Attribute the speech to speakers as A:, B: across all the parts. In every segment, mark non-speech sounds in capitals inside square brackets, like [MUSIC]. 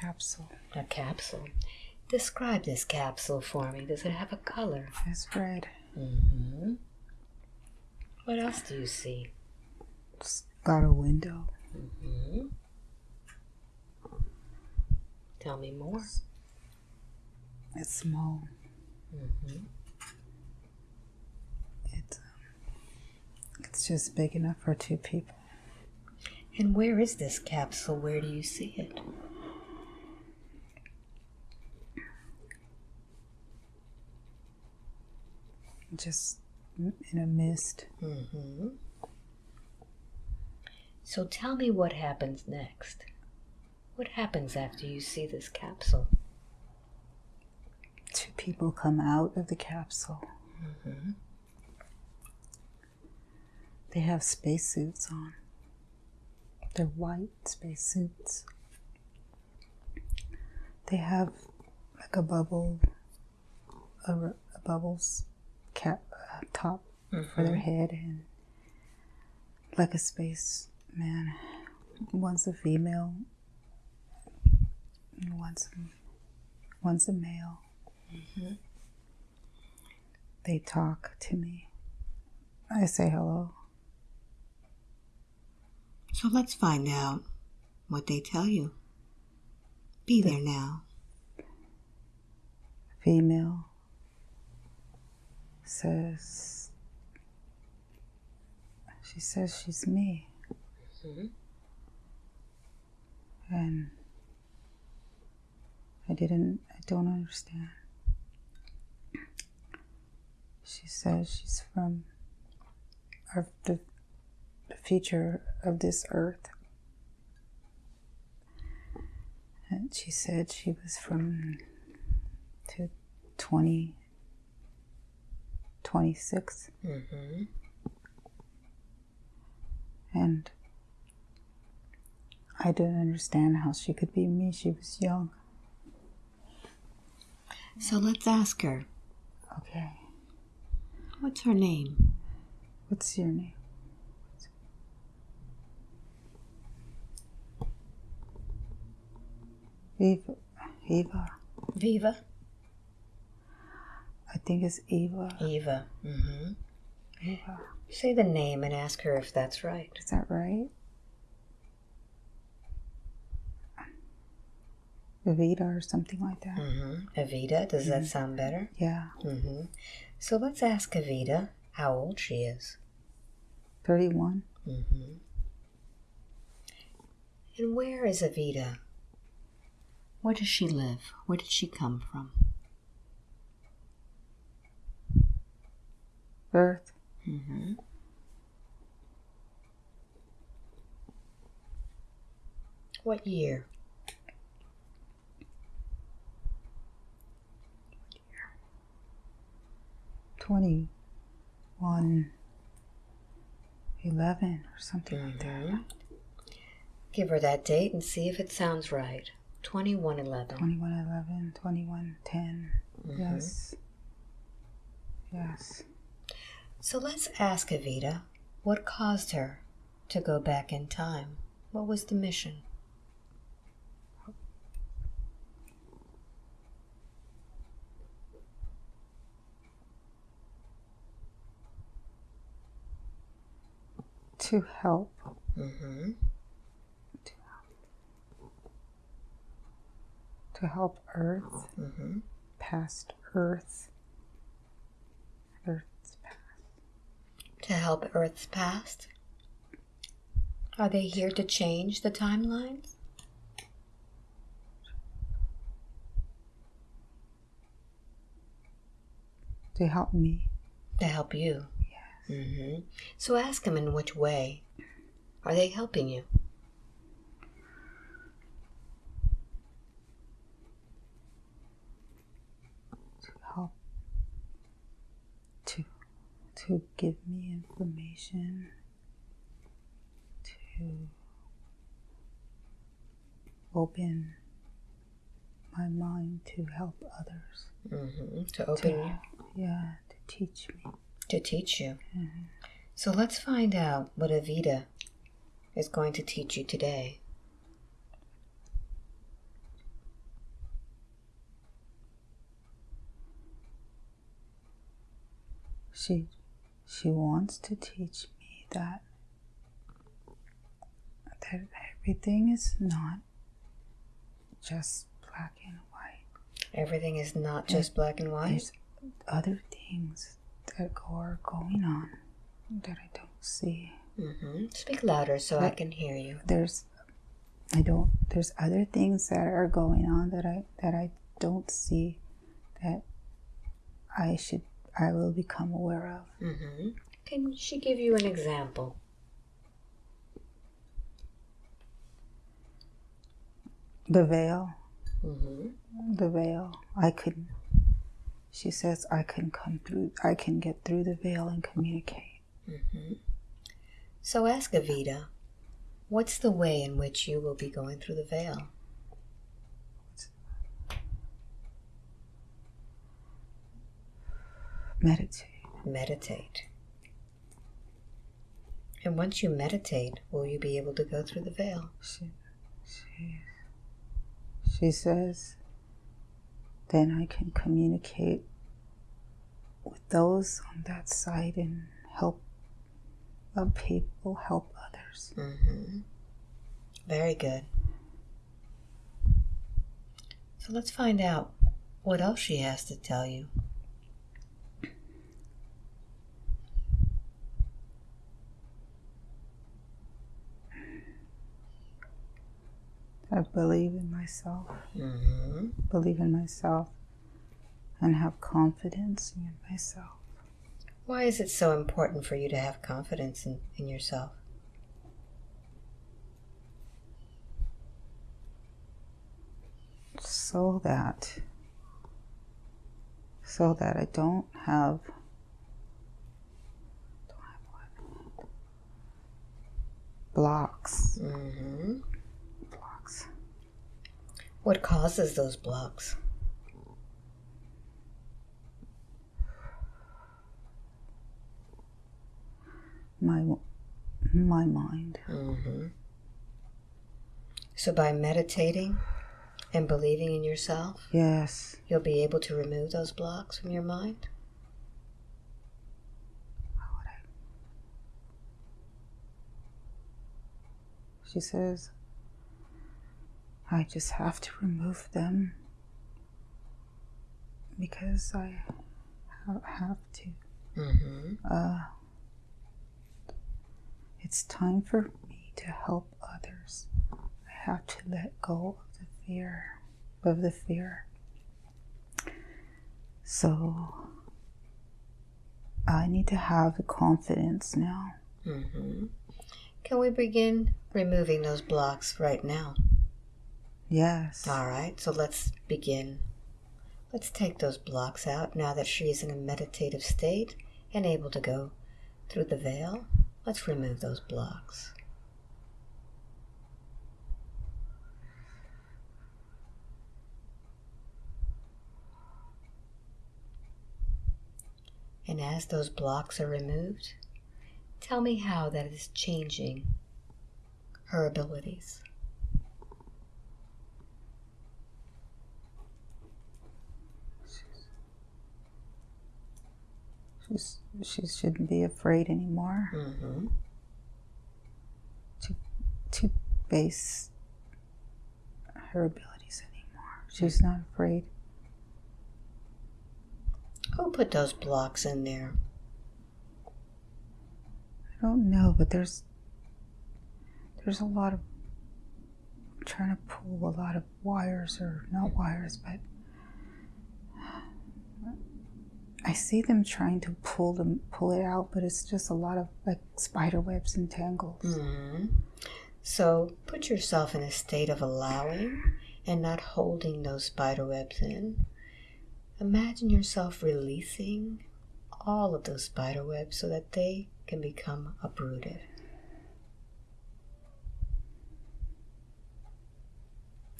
A: capsule.
B: A capsule. Describe this capsule for me. Does it have a color?
A: It's red.
B: Mm-hmm. What else do you see?
A: It's got a window.
B: Mm-hmm. Tell me more.
A: It's small.
B: Mm-hmm.
A: It's um, it's just big enough for two people.
B: And where is this capsule? Where do you see it?
A: Just in a mist.
B: Mm-hmm. So tell me what happens next. What happens after you see this capsule?
A: Two people come out of the capsule.
B: Mm-hmm.
A: They have spacesuits on. They're white spacesuits. They have like a bubble, a, a bubbles cap uh, top for their head, and like a space man. One's a female. and One's a, one's a male. They talk to me. I say hello.
B: So let's find out what they tell you. Be there now.
A: female says she says she's me.
B: Mhm.
A: and i didn't i don't understand. She says she's from our, the, the future of this earth. And she said she was from to 20 26
B: Mm-hmm.
A: and I didn't understand how she could be me. She was young.
B: So let's ask her.
A: Okay.
B: What's her name?
A: What's your name? Viva. Eva.
B: Viva.
A: I think it's Eva.
B: Eva. Mm-hmm.
A: Eva.
B: Say the name and ask her if that's right.
A: Is that right? Evita or something like that.
B: Mm-hmm. Evita. Does that sound better?
A: Yeah.
B: Mm-hmm. So let's ask Evita how old she is.
A: 31.
B: Mm-hmm. And where is Evita? Where does she live? Where did she come from?
A: Earth.
B: Mm-hmm. What year?
A: Twenty-one, eleven, or something like that.
B: Mhm. Give her that date and see if it sounds right. 2111.
A: 2111, 2110.
B: Mhm.
A: Yes. Yes.
B: So let's ask Evita what caused her to go back in time. What was the mission?
A: To help.
B: Mm-hmm.
A: To help Earth,
B: Mm-hmm.
A: past Earth. Earth's past.
B: To help Earth's past? Are they here to change the timelines?
A: To help me.
B: To help you.
A: Yes.
B: Mm-hmm. So ask them in which way. Are they helping you?
A: to give me information to open my mind to help others.
B: Mm-hmm. To open to, you.
A: Yeah, to teach me.
B: To teach you. Mm-hmm. So let's find out what Evita is going to teach you today.
A: She she wants to teach me that that everything is not just black and white.
B: Everything is not just black and white.
A: There's other things that are going on that I don't see.
B: Mm-hmm. Speak louder so I can hear you.
A: There's I don't there's other things that are going on that I that I don't see that I should I will become aware of.
B: hmm Can she give you an example?
A: The veil,
B: hmm
A: the veil. I can she says I can come through I can get through the veil and communicate.
B: hmm So ask Evita, what's the way in which you will be going through the veil?
A: Meditate.
B: Meditate. And once you meditate, will you be able to go through the veil?
A: She she she says then I can communicate with those on that side and help uh, people help others.
B: hmm Very good. So let's find out what else she has to tell you.
A: I believe in myself,
B: hmm
A: believe in myself, and have confidence in myself.
B: Why is it so important for you to have confidence in, in yourself?
A: so that so that I don't have Don't have blocks
B: What causes those blocks?
A: my my mind
B: Mm-hmm. So by meditating and believing in yourself,
A: yes
B: you'll be able to remove those blocks from your mind?
A: she says I just have to remove them because I have to
B: hmm
A: uh, it's time for me to help others. I have to let go of the fear, of the fear. So I need to have the confidence now.
B: hmm Can we begin removing those blocks right now?
A: Yes.
B: All right, so let's begin. Let's take those blocks out now that she is in a meditative state and able to go through the veil. Let's remove those blocks. And as those blocks are removed, tell me how that is changing her abilities.
A: She's, she shouldn't be afraid anymore
B: Mm-hmm.
A: to base her abilities anymore. She's not afraid.
B: Who put those blocks in there?
A: I don't know, but there's there's a lot of I'm trying to pull a lot of wires or not wires, but I see them trying to pull them pull it out, but it's just a lot of like spider webs and tangles.
B: hmm So put yourself in a state of allowing and not holding those spider webs in. Imagine yourself releasing all of those spider webs so that they can become uprooted.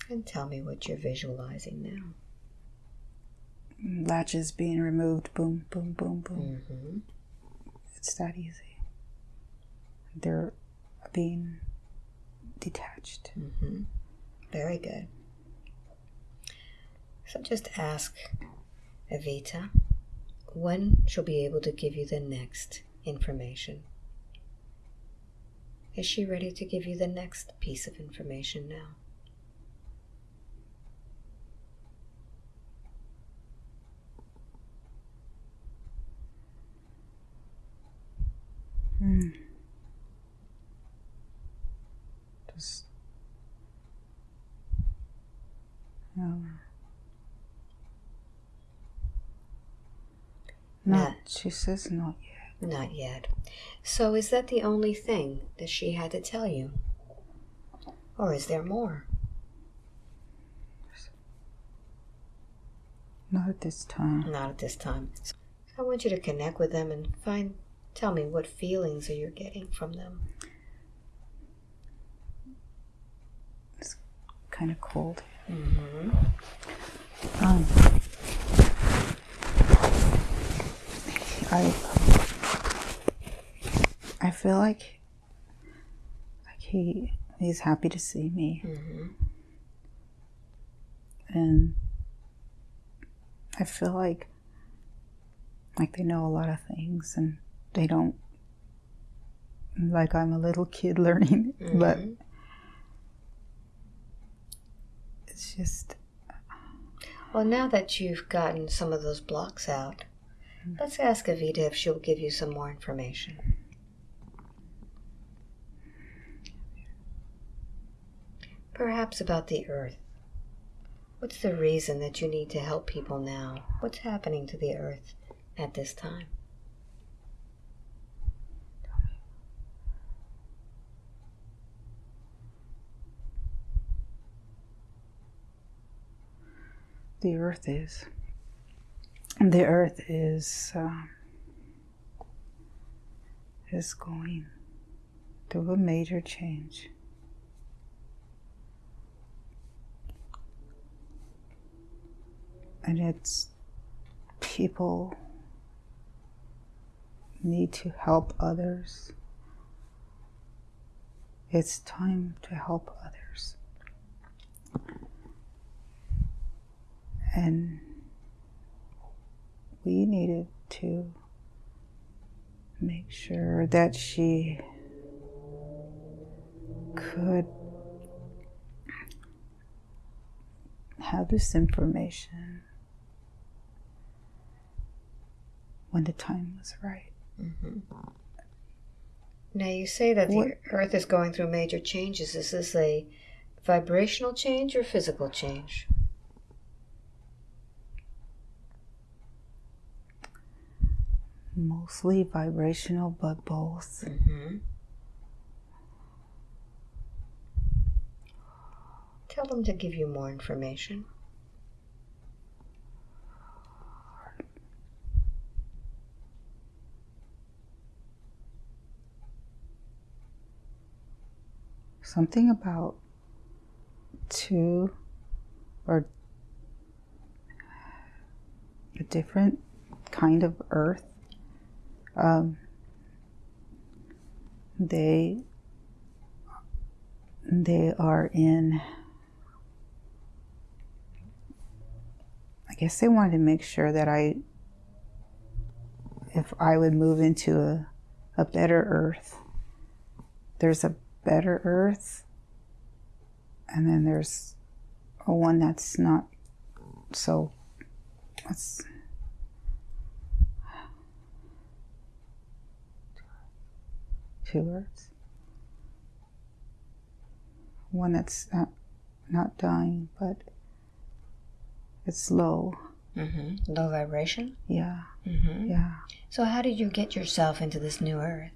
B: And tell me what you're visualizing now.
A: Latches being removed, boom, boom, boom, boom.
B: hmm
A: It's that easy. They're being detached.
B: hmm Very good. So just ask Evita, when she'll be able to give you the next information. Is she ready to give you the next piece of information now?
A: Hmm. Just. No. No,
B: Not-
A: she says not yet.
B: Not yet. So, is that the only thing that she had to tell you? Or is there more?
A: Not at this time.
B: Not at this time. So I want you to connect with them and find, tell me what feelings are you getting from them.
A: It's kind of cold.
B: Mm-hmm.
A: Um, I I feel like like he he's happy to see me
B: Mm-hmm.
A: and I feel like like they know a lot of things and they don't like I'm a little kid [LAUGHS] learning but
B: Mm-hmm.
A: it's just
B: Well, now that you've gotten some of those blocks out, let's ask Evita if she'll give you some more information. Perhaps about the earth. What's the reason that you need to help people now? What's happening to the earth at this time?
A: The earth is. The earth is um, is going through a major change. And it's people need to help others. It's time to help others and we needed to make sure that she could have this information when the time was right.
B: Mm-hmm. Now, you say that the earth is going through major changes. Is this a vibrational change or physical change?
A: Mostly vibrational, but both.
B: Mm-hmm. Tell them to give you more information.
A: Something about two or a different kind of earth. Um, they they are in I guess they wanted to make sure that I if I would move into a, a better earth. There's a better earth and then there's a one that's not so what's two earths one that's not, not dying but it's low
B: Mm-hmm. Low vibration.
A: yeah
B: Mm-hmm.
A: yeah
B: So, how did you get yourself into this new earth?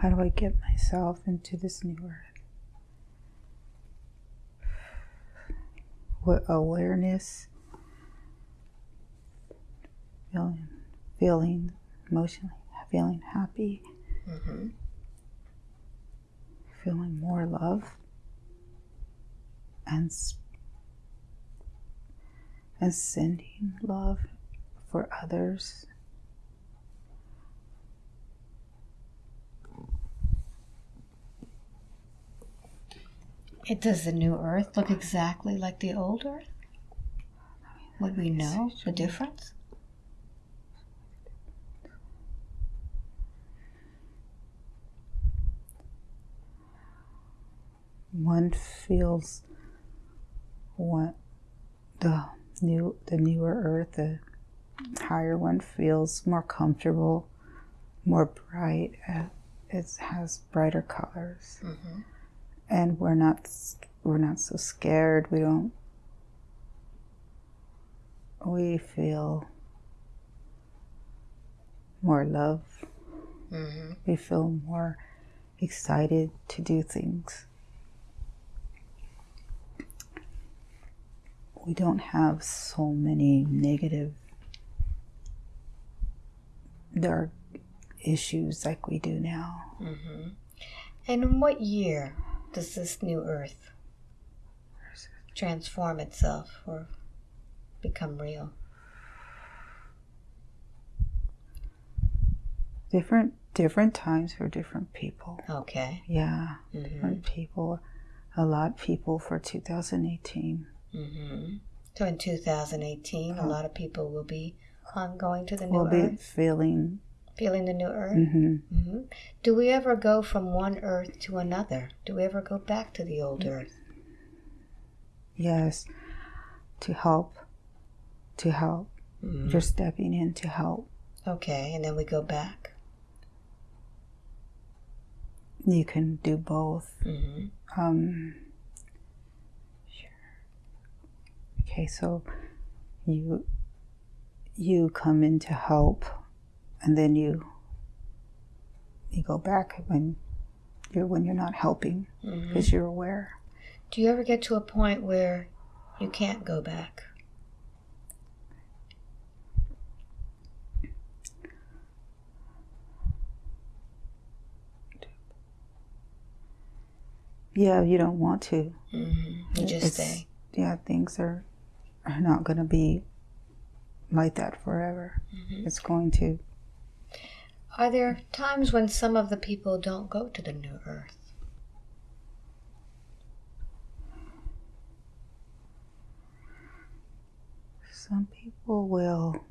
A: How do I get myself into this new earth? What awareness, feeling, feeling emotionally, feeling happy,
B: Mm-hmm.
A: feeling more love, and and sending love for others.
B: It does the new Earth look exactly like the old Earth? Would we know the difference?
A: One feels one the new the newer earth, the higher one feels more comfortable, more bright. uh, It has brighter colors,
B: Mm-hmm.
A: And we're not we're not so scared. We don't. We feel more love.
B: Mm-hmm.
A: We feel more excited to do things. We don't have so many negative, dark issues like we do now.
B: Mm-hmm. And in what year does this new Earth transform itself or become real?
A: Different different times for different people.
B: Okay.
A: Yeah,
B: Mm-hmm.
A: different people. A lot of people for 2018.
B: Mm-hmm. So in 2018, a
A: Uh-huh.
B: lot of people will be on going to the new
A: We'll be feeling.
B: Feeling the new Earth.
A: hmm
B: hmm Do we ever go from one Earth to another? Do we ever go back to the old Earth?
A: Yes, to help. To help.
B: Mhm.
A: You're stepping in to help.
B: Okay, and then we go back.
A: You can do both.
B: hmm
A: Um, sure. Okay, so you you come in to help, and then you you go back when you're when you're not helping because you're aware.
B: Do you ever get to a point where you can't go back?
A: Yeah, you don't want to.
B: hmm You just
A: It's-
B: stay.
A: Yeah, things are are not going to be like that forever.
B: Mhm.
A: It's going to.
B: Are there times when some of the people don't go to the new Earth?
A: Some people will.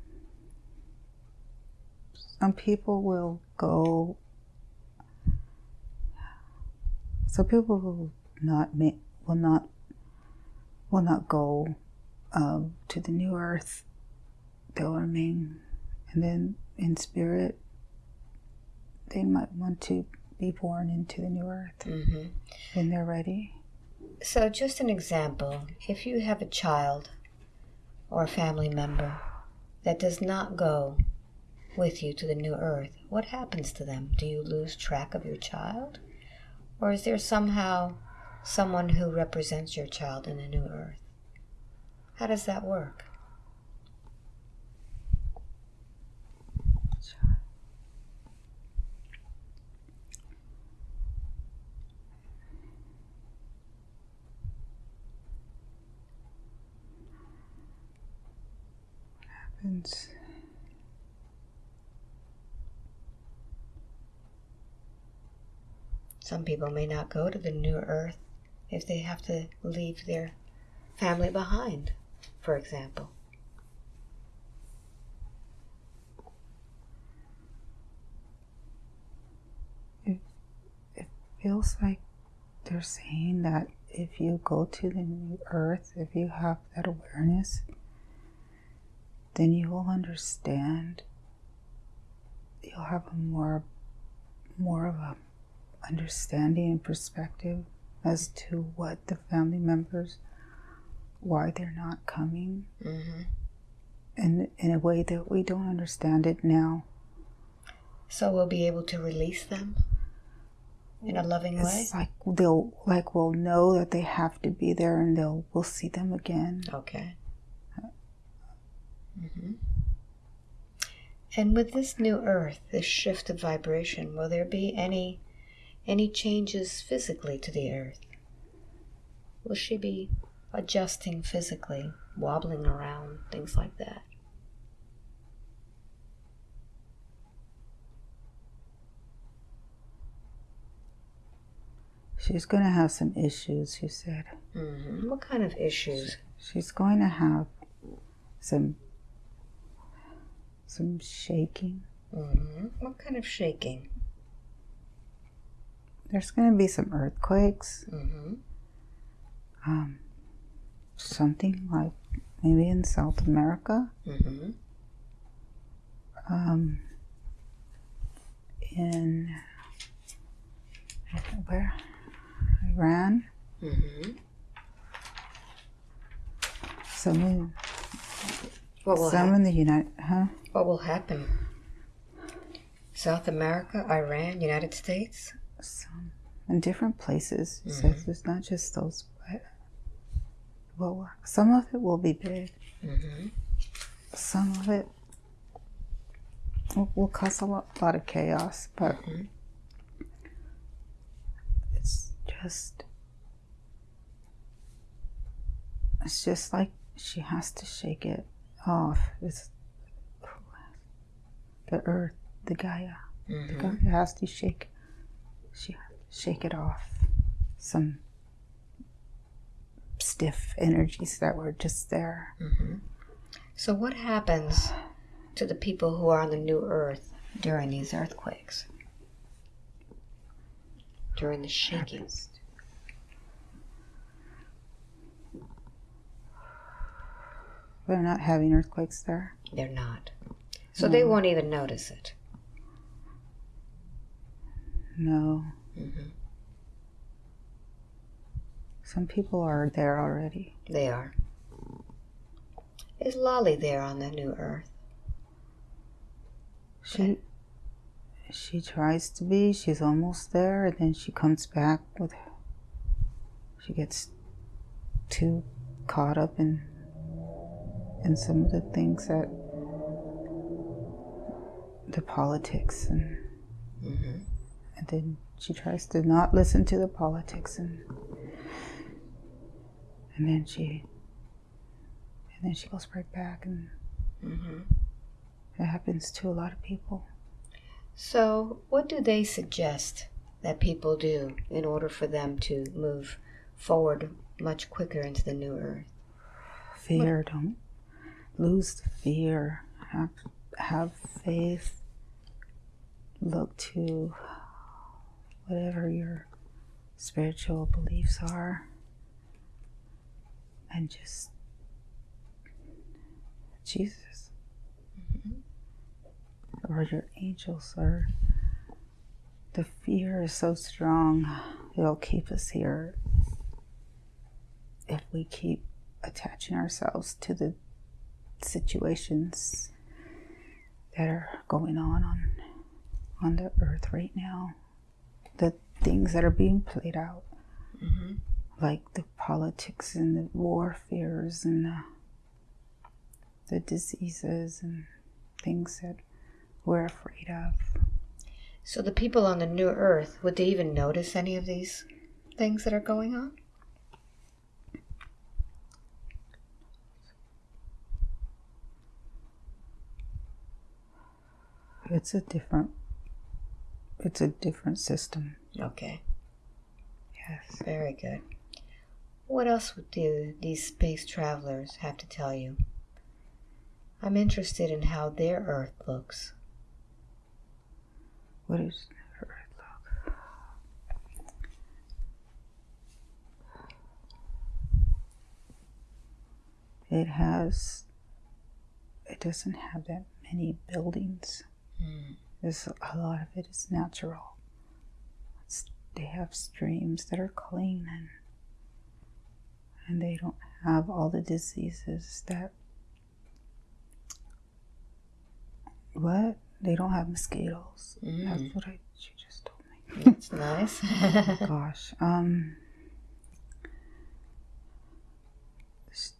A: Some people will go. Some people will not make will not will not go um, to the new earth. They'll remain, and then in spirit, they might want to be born into the new earth
B: hmm
A: when they're ready.
B: So, just an example if you have a child or a family member that does not go with you to the new earth, what happens to them? Do you lose track of your child? Or is there somehow someone who represents your child in the new earth? How does that work?
A: Happens.
B: Some people may not go to the new earth if they have to leave their family behind, for example.
A: It feels like they're saying that if you go to the new earth, if you have that awareness, then you will understand. You'll have a more, more of a understanding and perspective as to what the family members, why they're not coming,
B: hmm
A: and in a way that we don't understand it now.
B: So we'll be able to release them in a loving way.
A: Like they'll like we'll know that they have to be there, and they'll we'll see them again.
B: Okay. Hmm And with this new Earth, this shift of vibration, will there be any any changes physically to the Earth? Will she be adjusting physically, wobbling around, things like that?
A: she's going to have some issues, you said.
B: Mm-hmm. What kind of issues?
A: She's going to have some some shaking.
B: Mm-hmm. What kind of shaking?
A: There's going to be some earthquakes.
B: Mm-hmm.
A: Um, something like maybe in South America.
B: Mm-hmm.
A: Um, in where Iran.
B: Mm-hmm.
A: Some in,
B: What will
A: some
B: hap-
A: in the United, huh?
B: What will happen? South America, Iran, United States.
A: Some in different places.
B: Mhm.
A: says it's not just those. But, well, some of it will be big.
B: Mm-hmm.
A: Some of it will, will cause a lot, lot of chaos, but
B: Mhm.
A: it's just it's just like she has to shake it off. It's the earth, the Gaia.
B: Mm-hmm.
A: Gaia has to shake she shake it off. Some stiff energies that were just there.
B: Mm-hmm. So, what happens to the people who are on the new earth during these earthquakes? During the shaking?
A: They're not having earthquakes there.
B: They're not. So, they won't even notice it.
A: No.
B: Mm-hmm.
A: Some people are there already.
B: They are. Is Lolly there on the new earth?
A: She she tries to be, she's almost there, and then she comes back with she gets too caught up in in some of the things that the politics and
B: Mm-hmm.
A: and then she tries to not listen to the politics and and then she and then she goes right back and
B: Mm-hmm.
A: it happens to a lot of people
B: So, what do they suggest that people do in order for them to move forward much quicker into the new earth?
A: fear don't lose the fear have have faith look to whatever your spiritual beliefs are and just jesus. Mm-hmm. Or your angels or the fear is so strong it'll keep us here if we keep attaching ourselves to the situations that are going on on on the earth right now the things that are being played out
B: Mm-hmm.
A: like the politics and the warfares and the, the diseases and things that we're afraid of
B: So, the people on the new earth, would they even notice any of these things that are going on?
A: It's a different it's a different system
B: Okay,
A: yes
B: very good. What else do these space travelers have to tell you? I'm interested in how their earth looks.
A: what is their earth look it has it doesn't have that many buildings
B: Mm.
A: There's a lot of it is natural. It's, they have streams that are clean and and they don't have all the diseases that what they don't have mosquitoes.
B: Mm.
A: That's what I she just told me.
B: That's nice. [LAUGHS]
A: Gosh, um,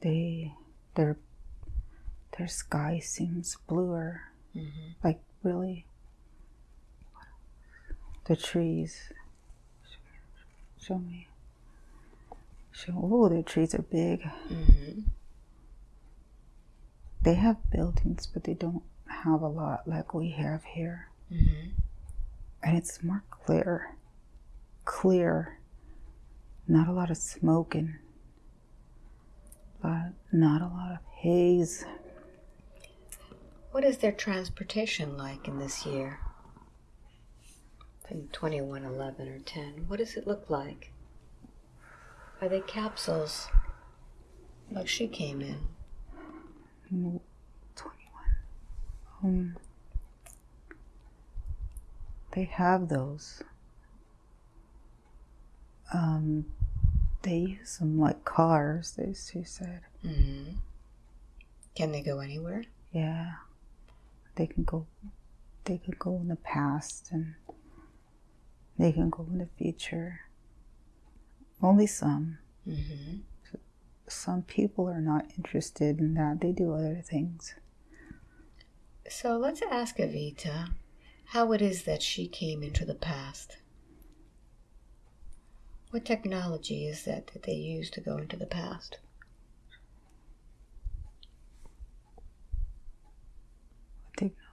A: they their their sky seems bluer
B: Mhm.
A: like really the trees show me show oh the trees are big
B: Mhm.
A: they have buildings but they don't have a lot like we have here
B: Mhm.
A: and it's more clear clear not a lot of smoke and not a lot of haze.
B: What is their transportation like in this year? In 2111 or 10, what does it look like? Are they capsules like she came in?
A: Mm, 21. Um, they have those. Um, they use them like cars, they, she said.
B: Mm-hmm. Can they go anywhere?
A: Yeah. They can go they can go in the past and they can go in the future. Only some.
B: Mm-hmm.
A: Some people are not interested in that. They do other things.
B: So let's ask Evita how it is that she came into the past. What technology is that that they use to go into the past?
A: Technology.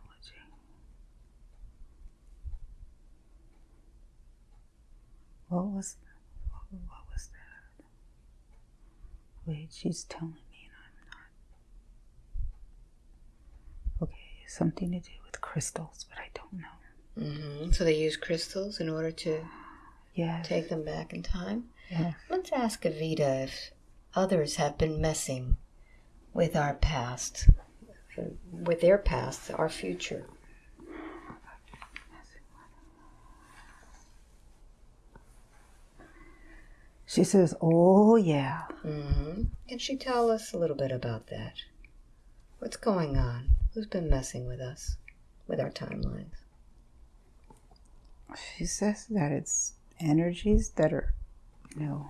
A: What was what was that? Wait, she's telling me and I'm not. Okay, something to do with crystals, but I don't know.
B: Mm-hmm. So they use crystals in order to
A: Yes.
B: take them back in time.
A: Yes.
B: Let's ask Evita if others have been messing with our past, with their past, our future.
A: She says, "Oh yeah."
B: Mm-hmm. Can she tell us a little bit about that? What's going on? Who's been messing with us, with our timelines?
A: She says that it's energies that are, you know,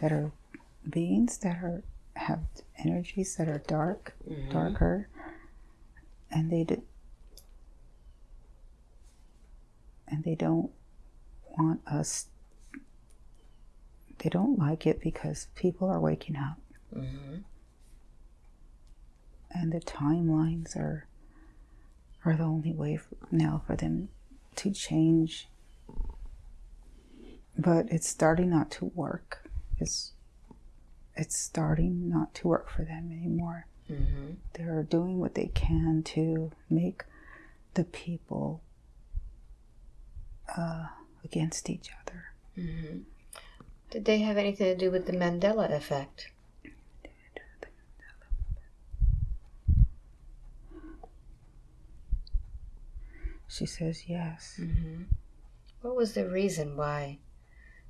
A: that are beings that are have energies that are dark,
B: Mhm.
A: darker, and they do, and they don't want us. They don't like it because people are waking up,
B: Mm-hmm.
A: and the timelines are are the only way now for them to change. But it's starting not to work. It's it's starting not to work for them anymore.
B: Mm-hmm.
A: They're doing what they can to make the people uh, against each other.
B: Mm-hmm. Did they have anything to do with the Mandela effect?
A: She says yes.
B: Mm-hmm. What was the reason why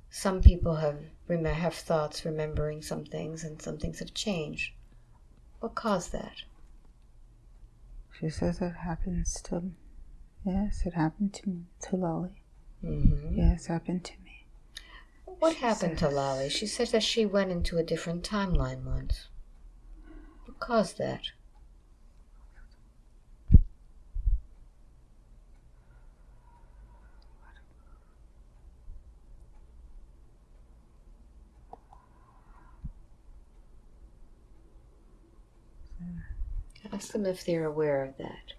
B: some people have have thoughts remembering some things and some things have changed? What caused that?
A: She says it happens to. Yes, it happened to me, to Lolly.
B: Mm-hmm.
A: Yes, happened to me.
B: What happened to Lolly? She said that she went into a different timeline once. What caused that? Ask them if they're aware of that.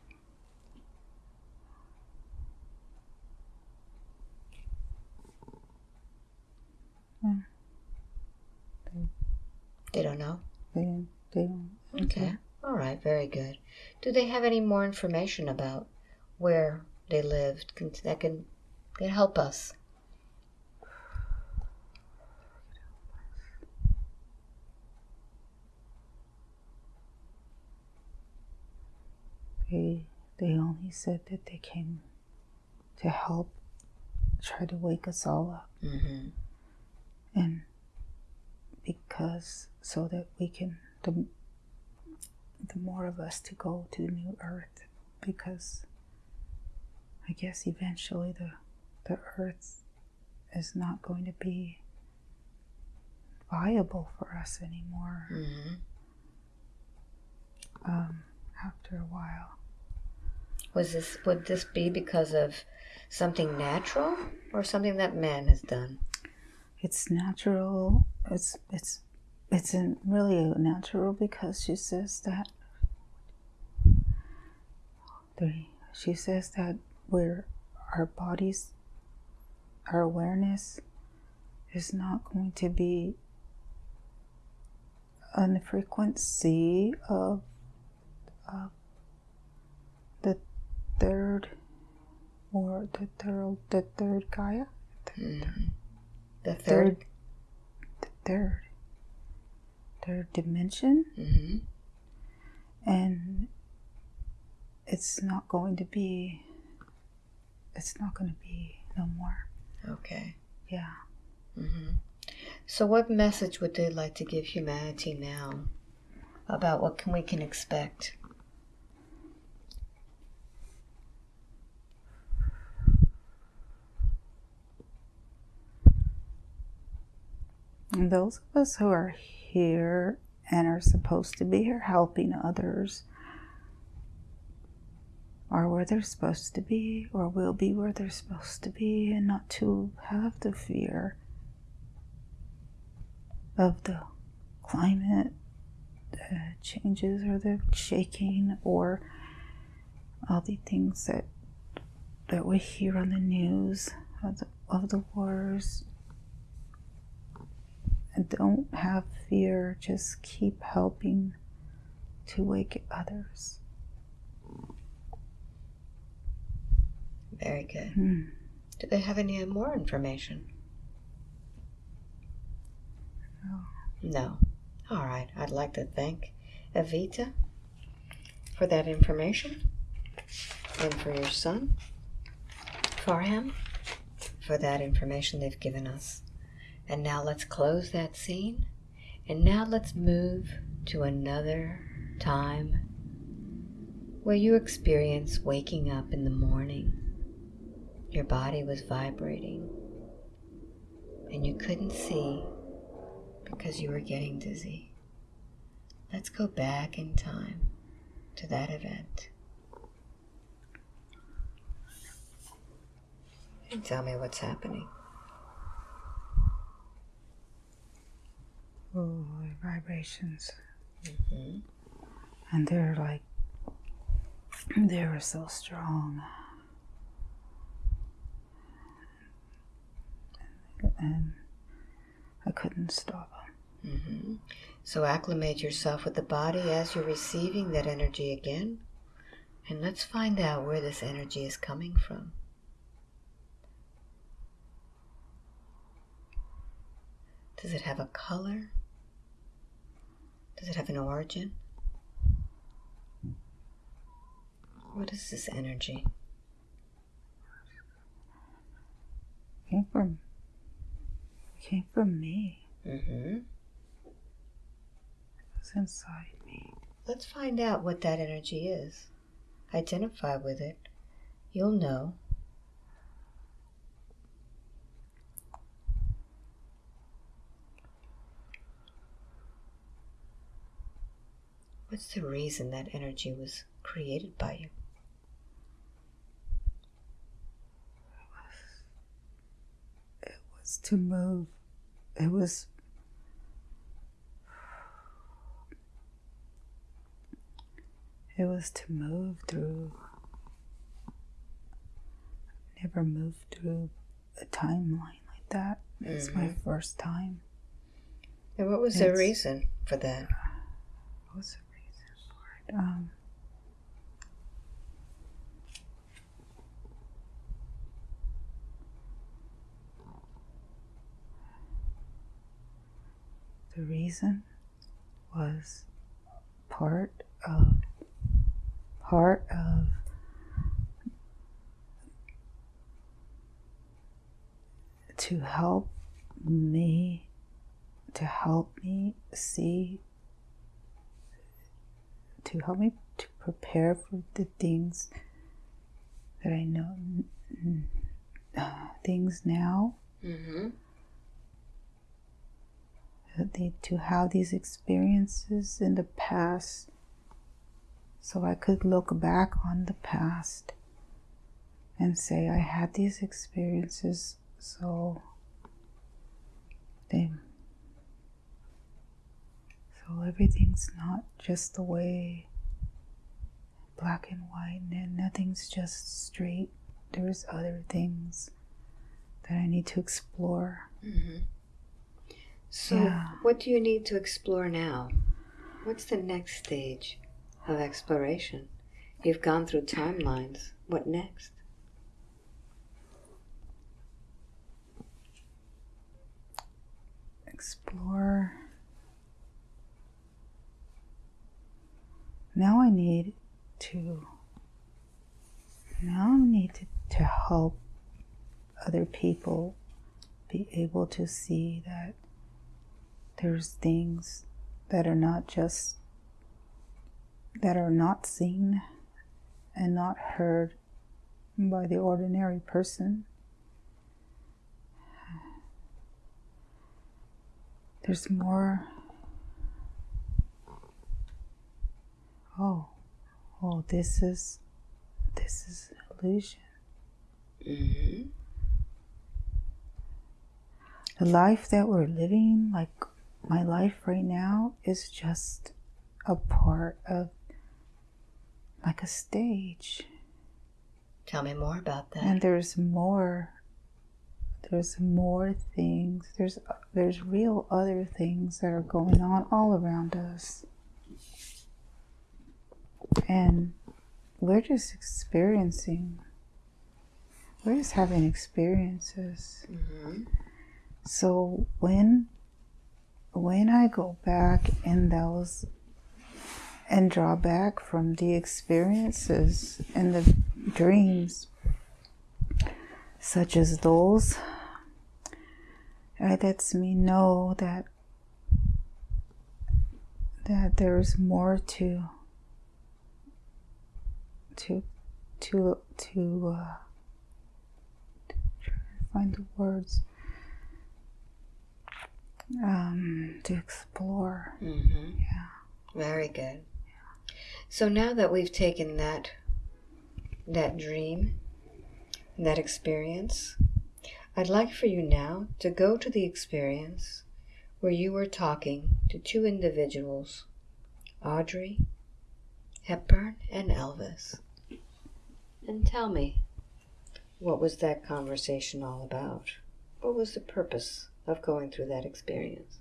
B: They don't know?
A: They don't. They don't.
B: Okay. All right. Very good. Do they have any more information about where they lived can, that can, can help us?
A: They they only said that they came to help try to wake us all up
B: Mm-hmm.
A: and because so that we can the the more of us to go to the new earth because I guess eventually the the earth is not going to be viable for us anymore
B: Mm-hmm.
A: um, after a while.
B: Was this would this be because of something natural or something that man has done?
A: It's natural. It's it's it's in really natural because she says that three. She says that we're our bodies, our awareness is not going to be on the frequency of, of the third or the third the third Gaia
B: Mhm. The
A: third
B: third.
A: the third third dimension
B: hmm
A: and it's not going to be it's not going to be no more
B: Okay.
A: yeah
B: mm-hmm. So, what message would they like to give humanity now about what can we can expect?
A: and those of us who are here and are supposed to be here helping others are where they're supposed to be or will be where they're supposed to be and not to have the fear of the climate uh, changes or the shaking or all the things that that we hear on the news of the, of the wars don't have fear just keep helping to wake others
B: Very good.
A: Hmm.
B: Do they have any more information?
A: No.
B: No. All right. I'd like to thank Evita for that information and for your son, Farham, for that information they've given us. And now let's close that scene. And now let's move to another time where you experience waking up in the morning. Your body was vibrating and you couldn't see because you were getting dizzy. Let's go back in time to that event. And tell me what's happening.
A: oh the vibrations.
B: Hmm
A: and they're like they were so strong. And i couldn't stop. Them
B: hmm So acclimate yourself with the body as you're receiving that energy again. And let's find out where this energy is coming from. Does it have a color? Does it have an origin? What is this energy?
A: came from came from me
B: Mm-hmm.
A: it was inside me
B: Let's find out what that energy is. Identify with it. You'll know. What's the reason that energy was created by you?
A: It was to move. It was it was to move through. Never moved through a timeline like that. It's my mm-hmm. first time.
B: And what was the reason for that?
A: the reason for it um the reason was part of part of to help me to help me see to help me to prepare for the things that I know uh, things now
B: Mm-hmm.
A: that to have these experiences in the past so I could look back on the past and say I had these experiences so they so everything's not just the way black and white and nothing's just straight there's other things that I need to explore
B: Mm-hmm. So,
A: Yeah.
B: what do you need to explore now? What's the next stage of exploration? You've gone through timelines. What next?
A: explore. Now I need to. Now I need to, to help other people be able to see that there's things that are not just that are not seen and not heard by the ordinary person. There's more. Oh, oh, this is, this is illusion.
B: hmm
A: The life that we're living, like my life right now, is just a part of, like a stage.
B: Tell me more about that.
A: And there's more. There's more things. There's there's real other things that are going on all around us. And we're just experiencing. We're just having experiences.
B: hmm
A: So when when I go back in those and draw back from the experiences and the dreams such as those, it lets me know that that there's more to to to to uh, try to find the words um, to explore.
B: hmm
A: Yeah.
B: Very good. So now that we've taken that that dream, that experience, I'd like for you now to go to the experience where you were talking to two individuals, Audrey Hepburn and Elvis. And tell me, what was that conversation all about? What was the purpose of going through that experience?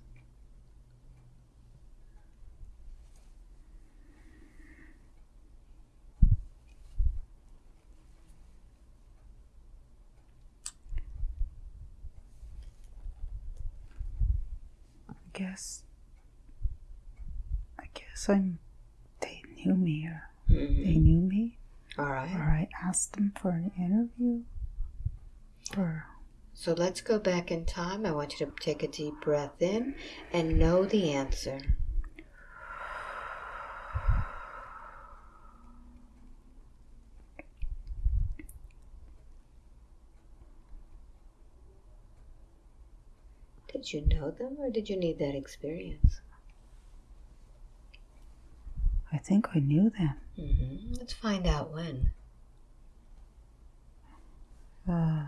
A: I guess. I guess I'm. They knew me, or
B: Mhm.
A: they knew me,
B: All right.
A: or I asked them for an interview, or
B: So let's go back in time. I want you to take a deep breath in and know the answer. Did you know them or did you need that experience?
A: I think I knew them.
B: hmm Let's find out when.
A: Uh,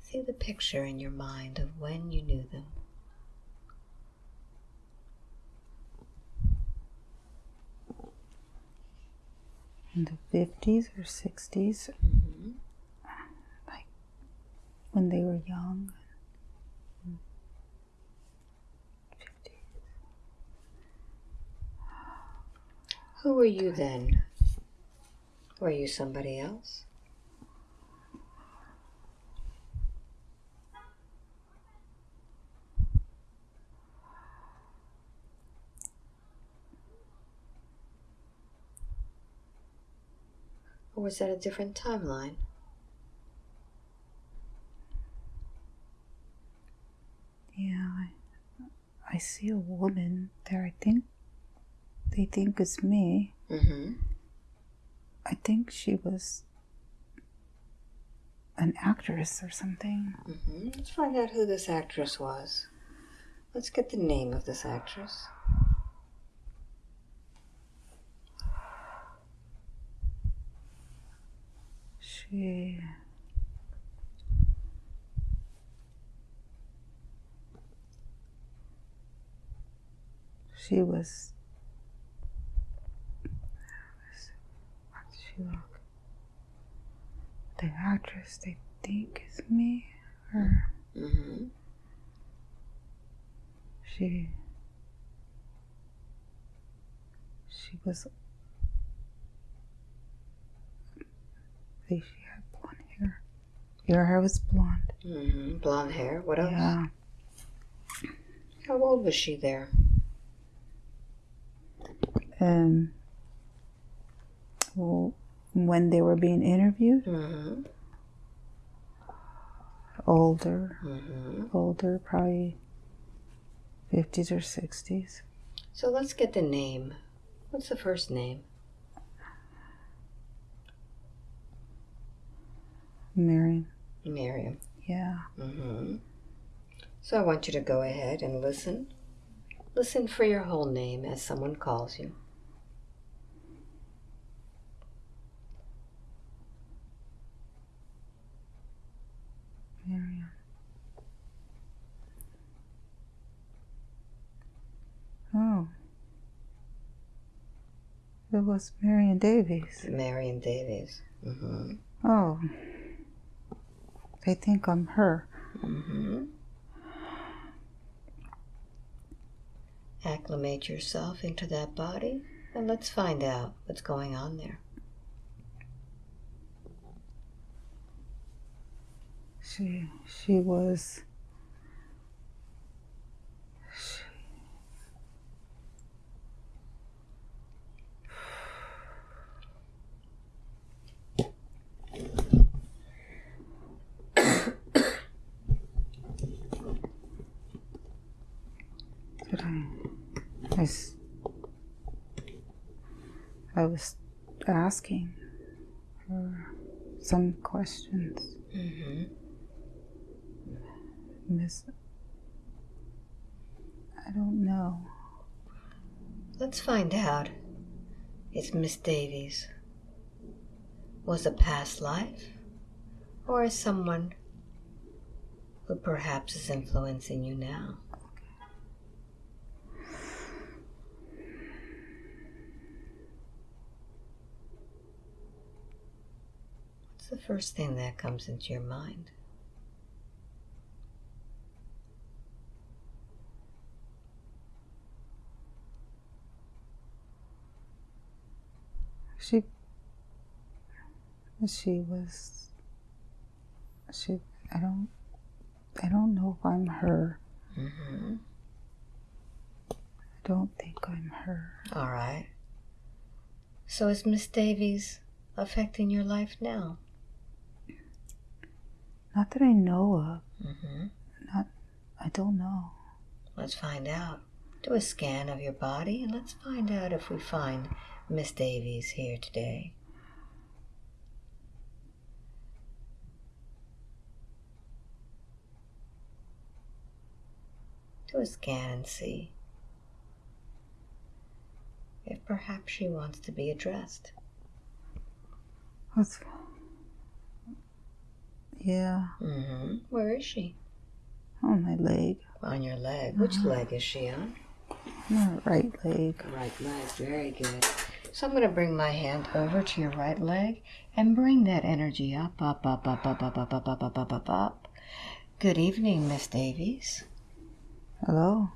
B: See the picture in your mind of when you knew them.
A: in the fifties or sixties,
B: hmm
A: when they were young. 50s.
B: Who were you then? Were you somebody else? Or was that a different timeline?
A: Yeah, I, I see a woman there. I think they think it's me.
B: Mm-hmm.
A: I think she was an actress or something.
B: Mm-hmm. Let's find out who this actress was. Let's get the name of this actress.
A: She. She was. How did she look? The actress they think is me, or
B: Mm-hmm.
A: She she was she had blonde hair. Your hair was blonde.
B: Mm-hmm. Blonde hair. What else?
A: Yeah.
B: How old was she there?
A: Um well when they were being interviewed,
B: Mm-hmm.
A: older.
B: Mm-hmm.
A: Older, probably fifties or sixties.
B: So let's get the name. What's the first name?
A: Marion.
B: Miriam.
A: Yeah.
B: Mm-hmm. So I want you to go ahead and listen. Listen for your whole name as someone calls you.
A: Marion. Oh. It was Marion Davies.
B: Marion Davies. Mm-hmm.
A: Oh. They think I'm her.
B: Mm-hmm. Acclimate yourself into that body and let's find out what's going on there.
A: She she was she, Did I, I s- I was asking her some questions.
B: Mm-hmm.
A: Miss. I don't know.
B: Let's find out. It's Miss Davies. Was a past life? Or is someone who perhaps is influencing you now? What's the first thing that comes into your mind?
A: She. She was. She. I don't. I don't know if I'm her.
B: Mm-hmm.
A: I don't think I'm her.
B: All right. So is Miss Davies affecting your life now?
A: Not that I know of.
B: Mm-hmm.
A: I don't know.
B: Let's find out. Do a scan of your body and let's find out if we find Miss Davies here today. Do a scan and see if perhaps she wants to be addressed.
A: What's. Yeah,
B: Mm-hmm. Where is she?
A: on my leg.
B: On your leg. Which leg is she on?
A: My right leg.
B: Right leg, very good. So I'm going to bring my hand over to your right leg and bring that energy up, up, up, up, up, up, up, up, up, up, up, up, up. Good evening, Miss Davies.
A: Hello?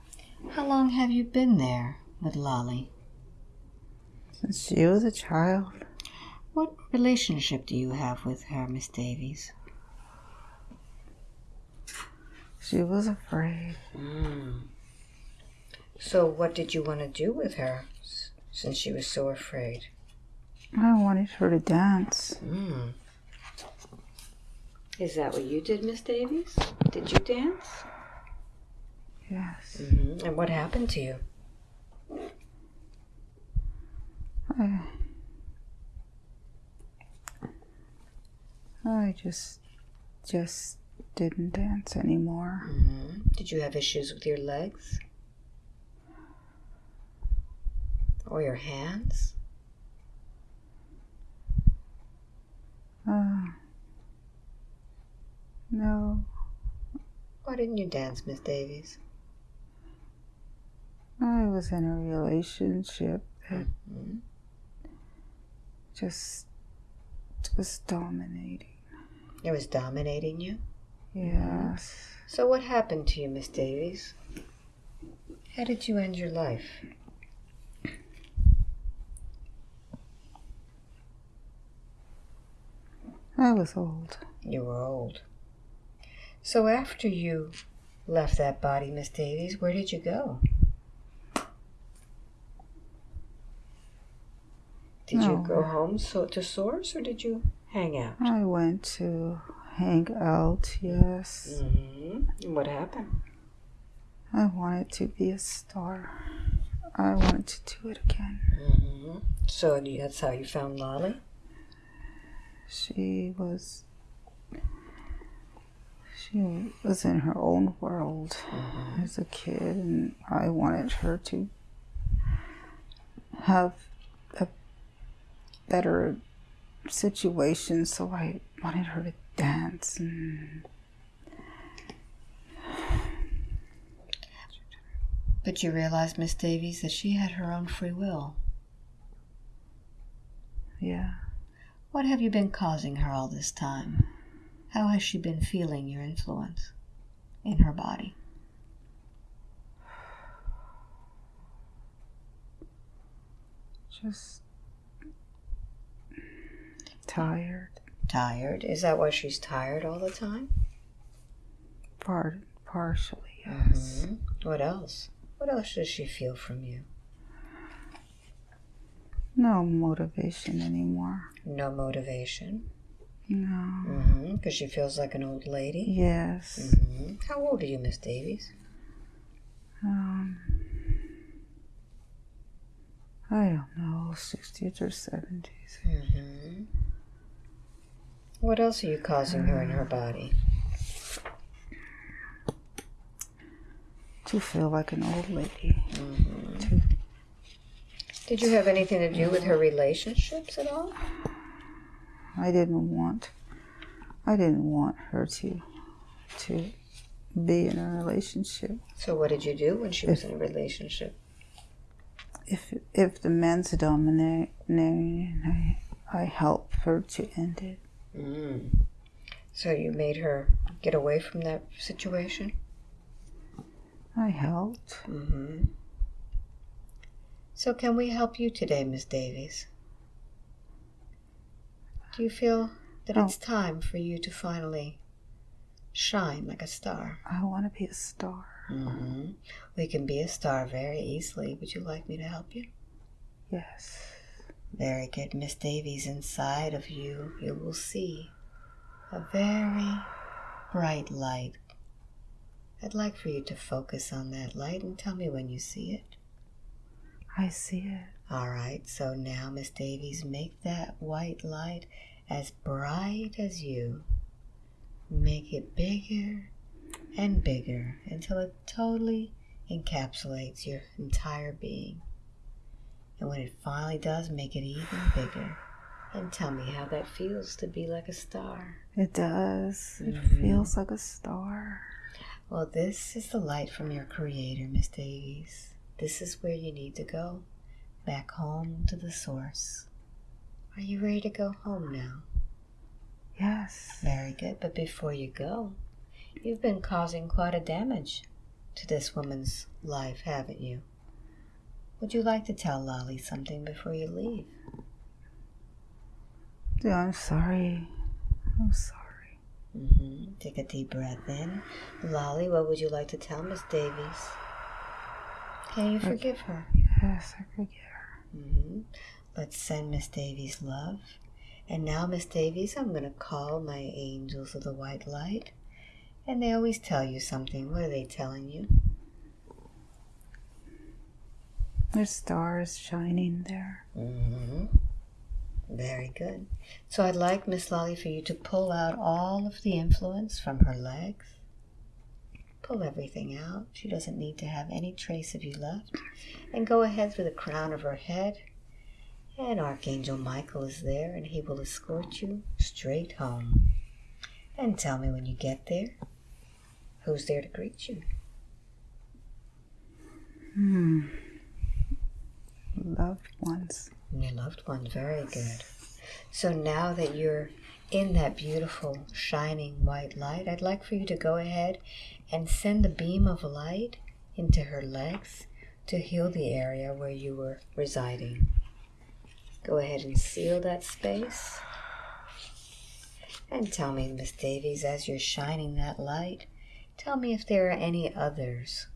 B: How long have you been there with Lolly?
A: Since she was a child.
B: What relationship do you have with her, Miss Davies?
A: She was afraid.
B: Mm. So what did you want to do with her since she was so afraid?
A: I wanted her to dance.
B: Mm. Is that what you did, Miss Davies? Did you dance?
A: Yes.
B: Mm-hmm. And what happened to you?
A: I, I just, just didn't dance anymore.
B: hmm Did you have issues with your legs? Or your hands?
A: Uh, no,
B: Why didn't you dance, Miss Davies?
A: I was in a relationship that
B: Mhm.
A: just was dominating.
B: It was dominating you.
A: Yes.
B: So what happened to you, Miss Davies? How did you end your life?
A: I was old.
B: You were old. So after you left that body, Miss Davies, where did you go? Did you go home so to Source or did you hang out?
A: I went to hang out, yes.
B: Mm-hmm. What happened?
A: I wanted to be a star. I wanted to do it again.
B: Mm-hmm. So that's how you found Lolly?
A: She was. She was in her own world
B: mm-hmm.
A: as a kid, and I wanted her to have a better situation, so I wanted her to dance and.
B: But you realized, Miss Davies, that she had her own free will.
A: Yeah.
B: What have you been causing her all this time? How has she been feeling your influence in her body?
A: Just tired.
B: Tired? Is that why she's tired all the time?
A: Part, partially, yes.
B: Mm-hmm. What else? What else does she feel from you?
A: No motivation anymore.
B: No motivation?
A: No.
B: Because mm-hmm. she feels like an old lady?
A: Yes.
B: Mm-hmm. How old are you, Miss Davies?
A: Um, I don't know, 60s or 70s.
B: What else are you causing her in her body?
A: To feel like an old lady.
B: Mm-hmm. To did you have anything to do with her relationships at all?
A: I didn't want I didn't want her to to be in a relationship.
B: So what did you do when she was in a relationship?
A: If if the man's dominating, I I help her to end it.
B: Mm. So you made her get away from that situation?
A: I helped.
B: Mm-hmm. So, can we help you today, Miss Davies? Do you feel that oh. it's time for you to finally shine like a star?
A: I want to be a star.
B: Mm-hmm. We can be a star very easily. Would you like me to help you?
A: Yes.
B: Very good, Miss Davies. Inside of you, you will see a very bright light. I'd like for you to focus on that light and tell me when you see it.
A: I see it.
B: All right, so now, Miss Davies, make that white light as bright as you. Make it bigger and bigger until it totally encapsulates your entire being. And when it finally does, make it even bigger. And tell me how that feels to be like a star.
A: It does. It mm-hmm. feels like a star.
B: Well, this is the light from your Creator, Miss Davies. This is where you need to go. Back home to the source. Are you ready to go home now?
A: Yes.
B: Very good. But before you go, you've been causing quite a damage to this woman's life, haven't you? Would you like to tell Lolly something before you leave?
A: Yeah, I'm sorry. I'm sorry.
B: Mm-hmm. Take a deep breath in. Lolly, what would you like to tell Miss Davies? Can you forgive her?
A: Yes, I forgive her.
B: Mm-hmm. Let's send Miss Davies love. And now, Miss Davies, I'm going to call my angels of the white light. And they always tell you something. What are they telling you?
A: There's stars shining there.
B: Mm-hmm. Very good. So I'd like Miss Lolly for you to pull out all of the influence from her legs Pull everything out. She doesn't need to have any trace of you left. And go ahead for the crown of her head. And Archangel Michael is there and he will escort you straight home. And tell me when you get there, who's there to greet you?
A: Hmm. Loved ones.
B: Your loved ones, very good. So now that you're in that beautiful, shining white light, I'd like for you to go ahead and send a beam of light into her legs to heal the area where you were residing. Go ahead and seal that space. And tell me, Miss Davies, as you're shining that light, tell me if there are any others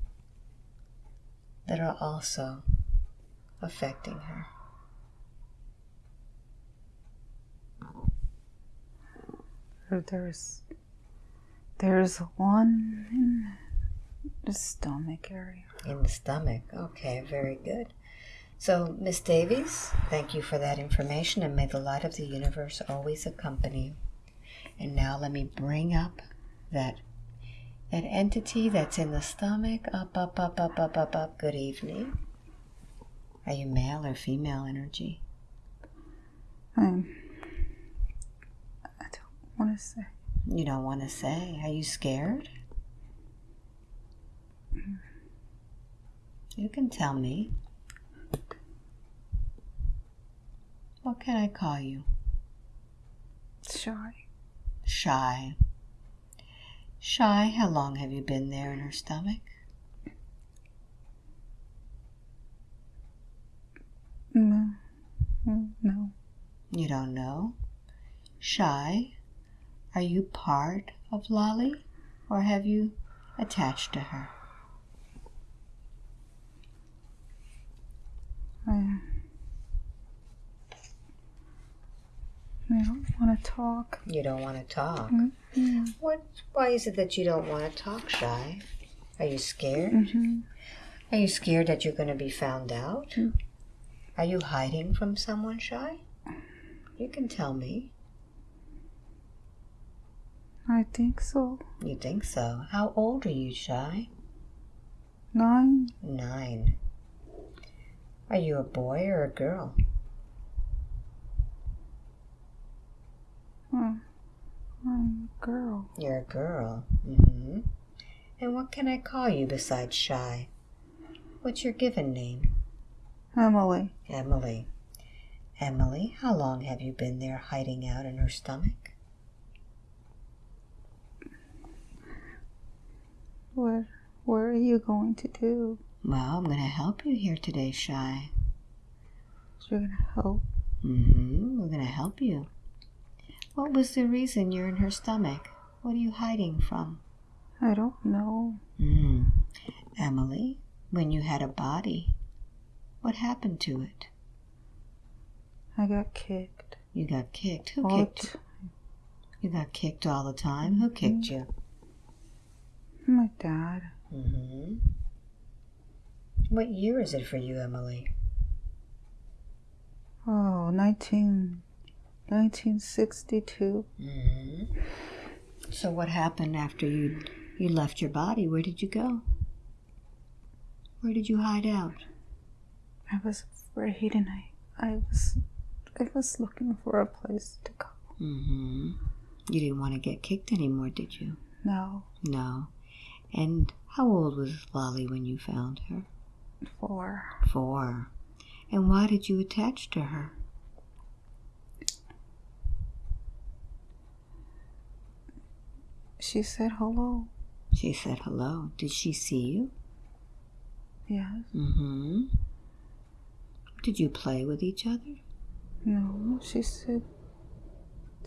B: that are also affecting her.
A: There's there's one in the stomach area.
B: In the stomach. Okay, very good. So, Miss Davies, thank you for that information, and may the light of the universe always accompany you. And now let me bring up that that entity that's in the stomach. Up, up, up, up, up, up, up. Good evening. Are you male or female energy?
A: I'm, I don't want to say.
B: You don't want to say. Are you scared? You can tell me. What can I call you?
A: Shy.
B: Shy. Shy, how long have you been there in her stomach?
A: No. Mm, No.
B: You don't know? Shy, are you part of Lolly or have you attached to her?
A: I, I don't want to talk.
B: You don't want to talk.
A: Mm-hmm.
B: What? Why is it that you don't want to talk, Shy? Are you scared?
A: Mm-hmm.
B: Are you scared that you're going to be found out?
A: Mm.
B: Are you hiding from someone, Shy? You can tell me.
A: I think so.
B: You think so? How old are you, Shy?
A: Nine.
B: Nine. Are you a boy or a girl?
A: Oh, I'm a girl.
B: You're a girl. Mm-hmm. And what can I call you besides Shy? What's your given name?
A: Emily.
B: Emily. Emily, how long have you been there hiding out in her stomach?
A: What? What are you going to do?
B: Well, I'm going to help you here today, Shy.
A: You're gonna help.
B: Mm-hmm. We're going to help you. What was the reason you're in her stomach? What are you hiding from?
A: I don't know.
B: Mm. Emily, when you had a body, what happened to it?
A: I got kicked.
B: You got kicked. Who
A: All
B: kicked you? You got kicked all the time. Who kicked you?
A: My dad.
B: Mm-hmm. What year is it for you, Emily?
A: Oh, 19, 1962.
B: Mm-hmm. So what happened after you you left your body? Where did you go? Where did you hide out?
A: I was afraid and I, I was, I was looking for a place to go.
B: Mm-hmm. You didn't want to get kicked anymore, did you?
A: No,
B: No. And how old was Lolly when you found her?
A: Four.
B: Four. And why did you attach to her?
A: she said hello.
B: She said hello. Did she see you?
A: Yes.
B: Mm-hmm. Did you play with each other?
A: No, she said.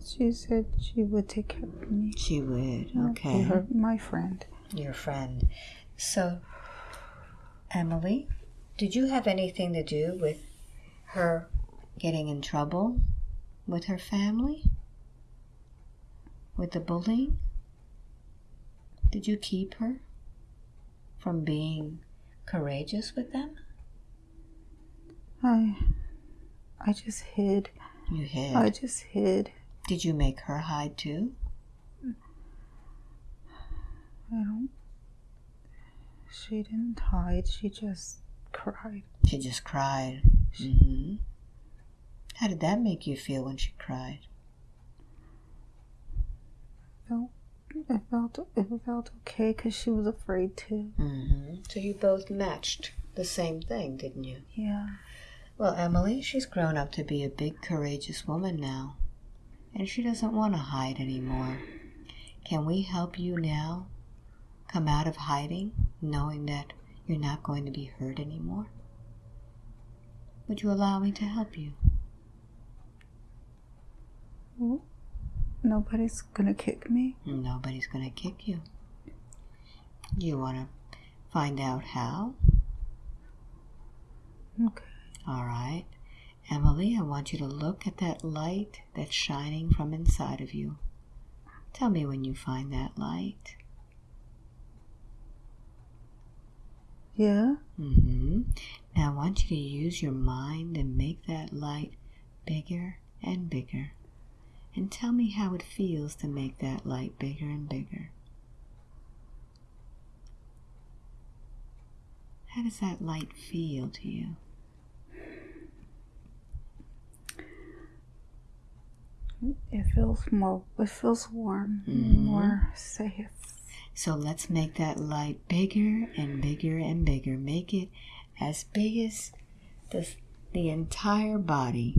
A: She said she would take care of me.
B: She would. Okay.
A: Her, my friend.
B: Your friend. So, Emily, did you have anything to do with her getting in trouble with her family? With the bullying? Did you keep her from being courageous with them?
A: I, I just hid.
B: You hid.
A: I just hid.
B: Did you make her hide too?
A: I don't. She didn't hide. She just cried.
B: She just cried. hmm How did that make you feel when she cried?
A: Felt. It felt. It felt okay because she was afraid too.
B: hmm So you both matched the same thing, didn't you?
A: Yeah.
B: Well, Emily, she's grown up to be a big, courageous woman now, and she doesn't want to hide anymore. Can we help you now come out of hiding, knowing that you're not going to be hurt anymore? Would you allow me to help you?
A: Nobody's gonna kick me.
B: Nobody's going to kick you. You want to find out how?
A: Okay.
B: All right. Emily, I want you to look at that light that's shining from inside of you. Tell me when you find that light.
A: Yeah.
B: Mm-hmm. Now I want you to use your mind and make that light bigger and bigger. And tell me how it feels to make that light bigger and bigger. How does that light feel to you?
A: It feels more. It feels warm.
B: Mhm.
A: More safe.
B: So let's make that light bigger and bigger and bigger. Make it as big as the, the entire body.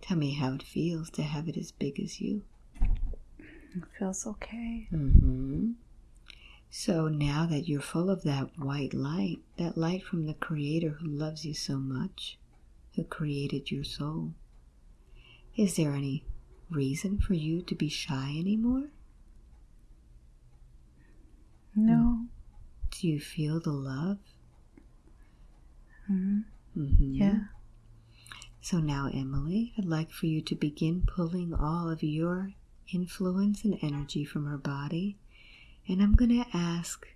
B: Tell me how it feels to have it as big as you.
A: It feels okay.
B: Mm -hmm. So now that you're full of that white light, that light from the Creator who loves you so much, who created your soul, is there any reason for you to be shy anymore?
A: No.
B: Do you feel the love?
A: hmm
B: Mm-hmm.
A: Yeah.
B: So now, Emily, I'd like for you to begin pulling all of your influence and energy from her body. And I'm going to ask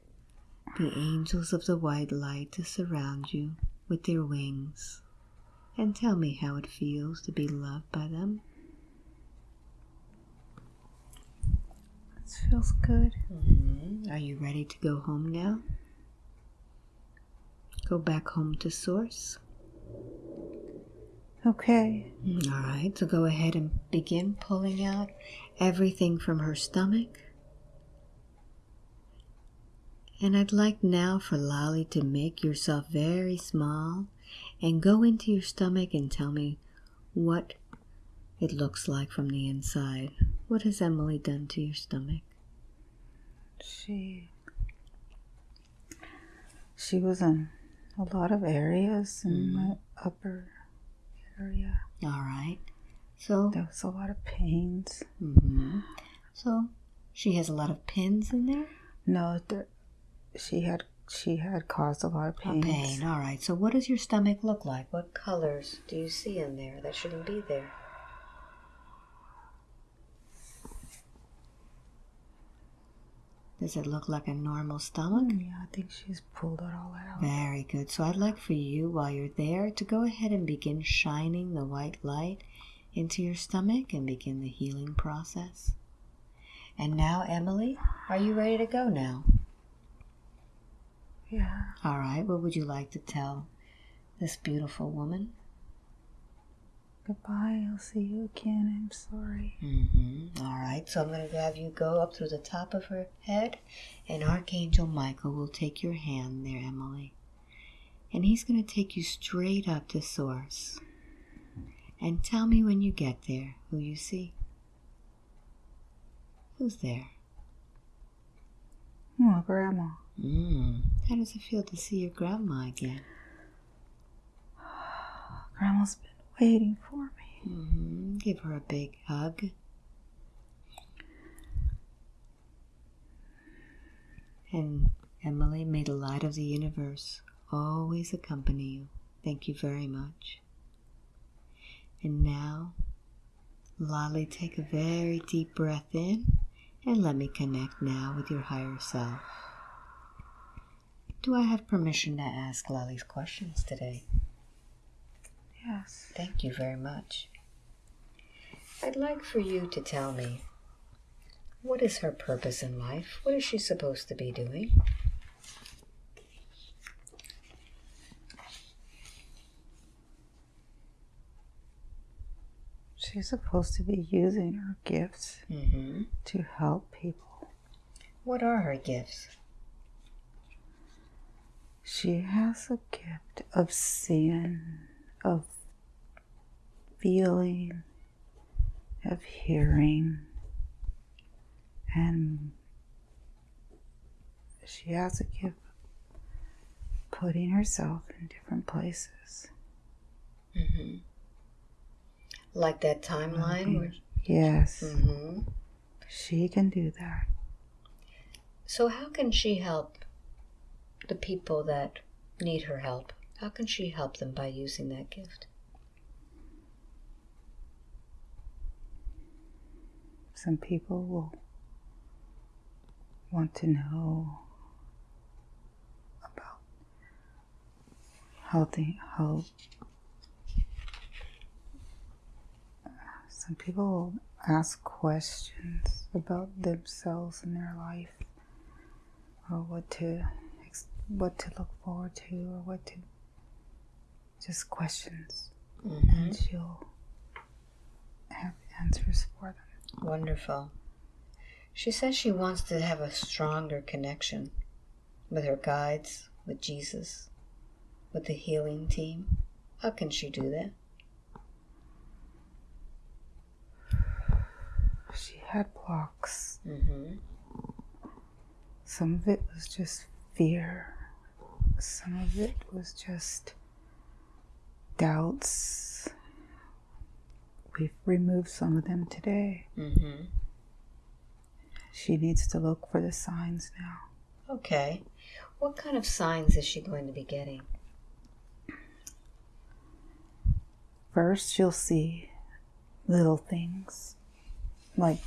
B: the angels of the white light to surround you with their wings. And tell me how it feels to be loved by them.
A: This feels good.
B: Mm-hmm. Are you ready to go home now? Go back home to Source.
A: Okay.
B: All right, so go ahead and begin pulling out everything from her stomach. And I'd like now for Lolly to make yourself very small and go into your stomach and tell me what it looks like from the inside. What has Emily done to your stomach?
A: She. She was in a lot of areas in
B: Mhm.
A: my upper area.
B: All right, so
A: There was a lot of pains.
B: mhm. so she has a lot of pins in there.
A: No, there, she had she had caused a lot of
B: A pain. All right. So, what does your stomach look like? What colors do you see in there that shouldn't be there? Does it look like a normal stomach?
A: Mm, Yeah, I think she's pulled it all out.
B: Very good. So, I'd like for you, while you're there, to go ahead and begin shining the white light into your stomach and begin the healing process. And now, Emily, are you ready to go now?
A: Yeah.
B: All right. What would you like to tell this beautiful woman?
A: Goodbye. I'll see you again. I'm sorry.
B: Mm-hmm. All right, so I'm going to have you go up through the top of her head, and Archangel Michael will take your hand there, Emily. And he's going to take you straight up to Source. And tell me when you get there who you see. Who's there?
A: Oh, Grandma.
B: Mm. How does it feel to see your grandma again? [SIGHS]
A: Grandma's been waiting for me.
B: hmm Give her a big hug. And Emily, may the light of the universe always accompany you. Thank you very much. And now, Lolly, take a very deep breath in and let me connect now with your higher self. Do I have permission to ask Lolly's questions today?
A: Yes.
B: Thank you very much. I'd like for you to tell me what is her purpose in life? What is she supposed to be doing?
A: She's supposed to be using her gifts
B: Mm-hmm.
A: to help people.
B: What are her gifts?
A: She has a gift of seeing, of feeling, of hearing, and she has a gift of putting herself in different places.
B: hmm Like that timeline. Where,
A: Yes,
B: hmm
A: she can do that.
B: So, how can she help the people that need her help? How can she help them by using that gift?
A: Some people will want to know about how they some people will ask questions about themselves and their life or what to what to look forward to or what to just questions
B: hmm
A: and she'll have answers for them
B: Wonderful. She says she wants to have a stronger connection with her guides, with Jesus, with the healing team. How can she do that?
A: she had blocks
B: hmm
A: Some of it was just fear. Some of it was just doubts. We've removed some of them today.
B: hmm
A: She needs to look for the signs now.
B: Okay. What kind of signs is she going to be getting?
A: First, she'll see little things like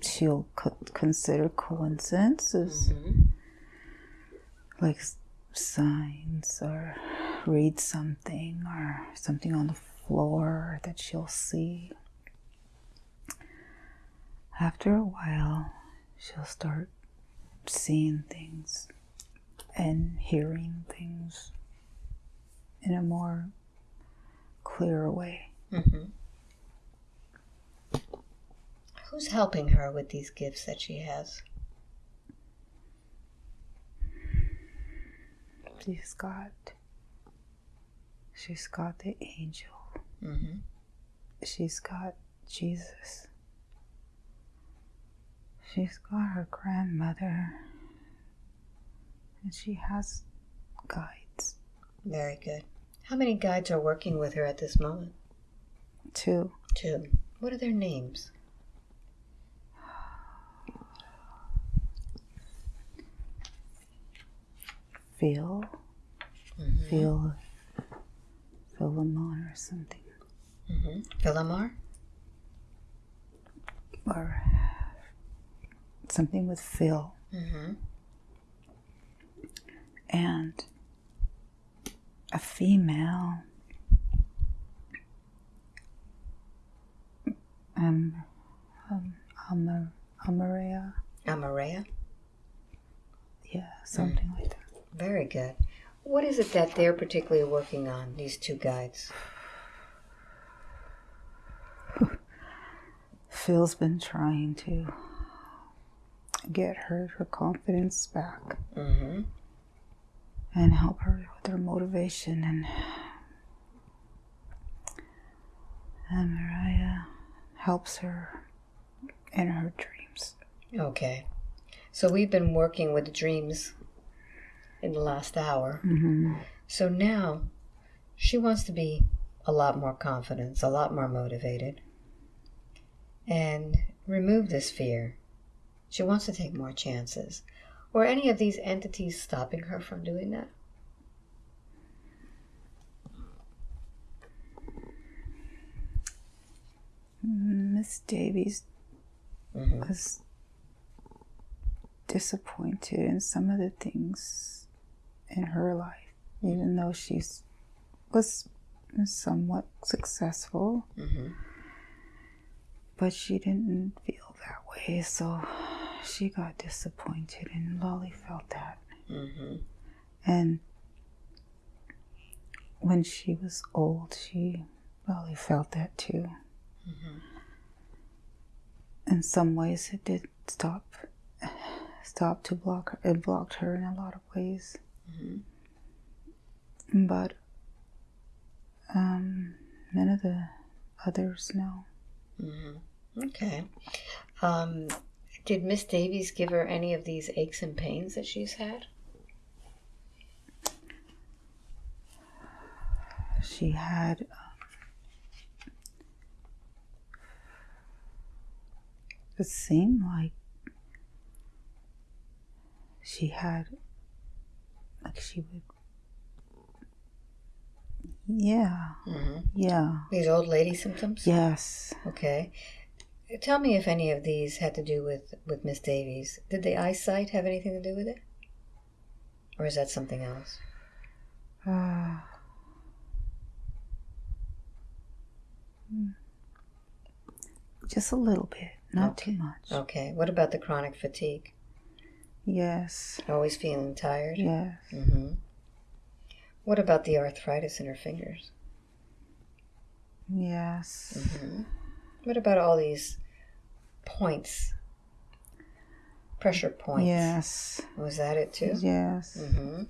A: she'll co- consider coincidences,
B: hmm
A: like signs, or read something, or something on the floor that she'll see. After a while, she'll start seeing things and hearing things in a more clear way.
B: hmm Who's helping her with these gifts that she has?
A: She's got she's got the angel.
B: hmm
A: She's got Jesus. She's got her grandmother. And she has guides
B: Very good. How many guides are working with her at this moment?
A: Two.
B: Two. What are their names?
A: Phil,
B: Mhm.
A: Phil, Philemon or something.
B: hmm Philomar?
A: Or something with Phil.
B: hmm
A: And a female. Um, um, Amar, Amaria.
B: Amarea?
A: Yeah, something like that.
B: Very good. What is it that they're particularly working on, these two guides? [LAUGHS]
A: Phil's been trying to get her her confidence back
B: hmm
A: and help her with her motivation and and Mariah helps her in her dreams.
B: Okay. So we've been working with dreams in the last hour.
A: Mm-hmm.
B: So now she wants to be a lot more confident, a lot more motivated, and remove this fear. She wants to take more chances. Were any of these entities stopping her from doing that?
A: Miss Davies
B: hmm
A: was disappointed in some of the things in her life, even though she was somewhat successful,
B: hmm
A: but she didn't feel that way, so she got disappointed, and Lolly felt that.
B: hmm
A: And when she was old, she Lolly felt that too.
B: hmm
A: in some ways it did stop stop to block her it blocked her in a lot of ways
B: hmm
A: but um none of the others know
B: hmm Okay. Um, Did Miss Davies give her any of these aches and pains that she's had?
A: She had. um, It seemed like she had, like she would. Yeah,
B: Mm-hmm.
A: yeah,
B: These old lady symptoms?
A: yes.
B: Okay. Tell me if any of these had to do with, with Miss Davies. Did the eyesight have anything to do with it? Or is that something else?
A: Uh, just a little bit, not too much.
B: Okay. What about the chronic fatigue?
A: Yes,
B: Always feeling tired?
A: yes.
B: Mm-hmm. What about the arthritis in her fingers?
A: Yes.
B: Mm-hmm. What about all these points? Pressure points.
A: Yes.
B: Was that it too?
A: Yes.
B: Mm-hmm.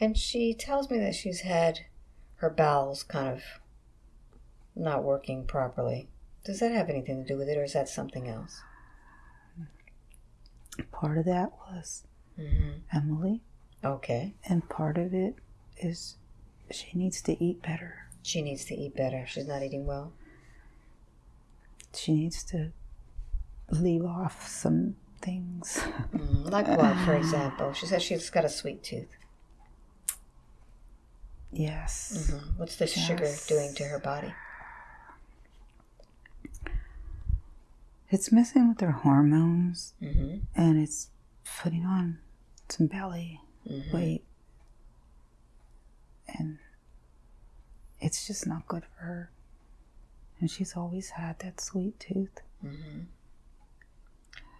B: And she tells me that she's had her bowels kind of not working properly. Does that have anything to do with it, or is that something else?
A: Part of that was
B: Mm-hmm.
A: Emily,
B: Okay.
A: and part of it is she needs to eat better.
B: She needs to eat better. She's not eating well.
A: She needs to leave off some things.
B: Mm, like what, for example? She says she's got a sweet tooth.
A: yes.
B: hmm What's the sugar doing to her body?
A: It's messing with her hormones
B: Mm-hmm.
A: and it's putting on some belly
B: Mhm.
A: weight. And it's just not good for her. And she's always had that sweet tooth.
B: Mm-hmm.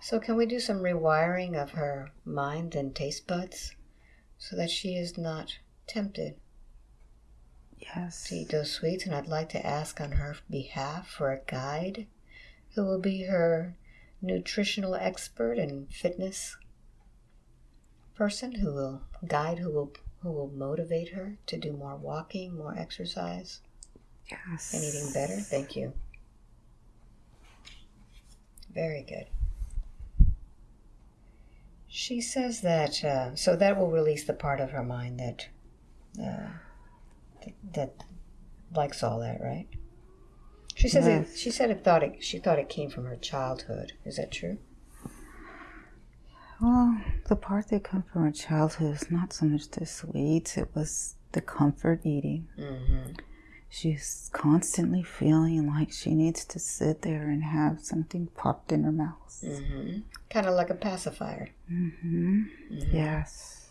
B: So, can we do some rewiring of her mind and taste buds so that she is not tempted
A: Yes.
B: to eat those sweets? And I'd like to ask on her behalf for a guide who will be her nutritional expert and fitness person who will guide who will who will motivate her to do more walking more exercise.
A: Yes.
B: and eating better. Thank you. Very good. She says that uh, so that will release the part of her mind that uh, that, that likes all that right she says it, she said it thought it she thought it came from her childhood is that true
A: Well, the part that come from her childhood is not so much the sweets, it was the comfort eating.
B: mm-hmm.
A: She's constantly feeling like she needs to sit there and have something popped in her mouth.
B: Mm-hmm. kind of like a pacifier
A: Mm-hmm. Yes.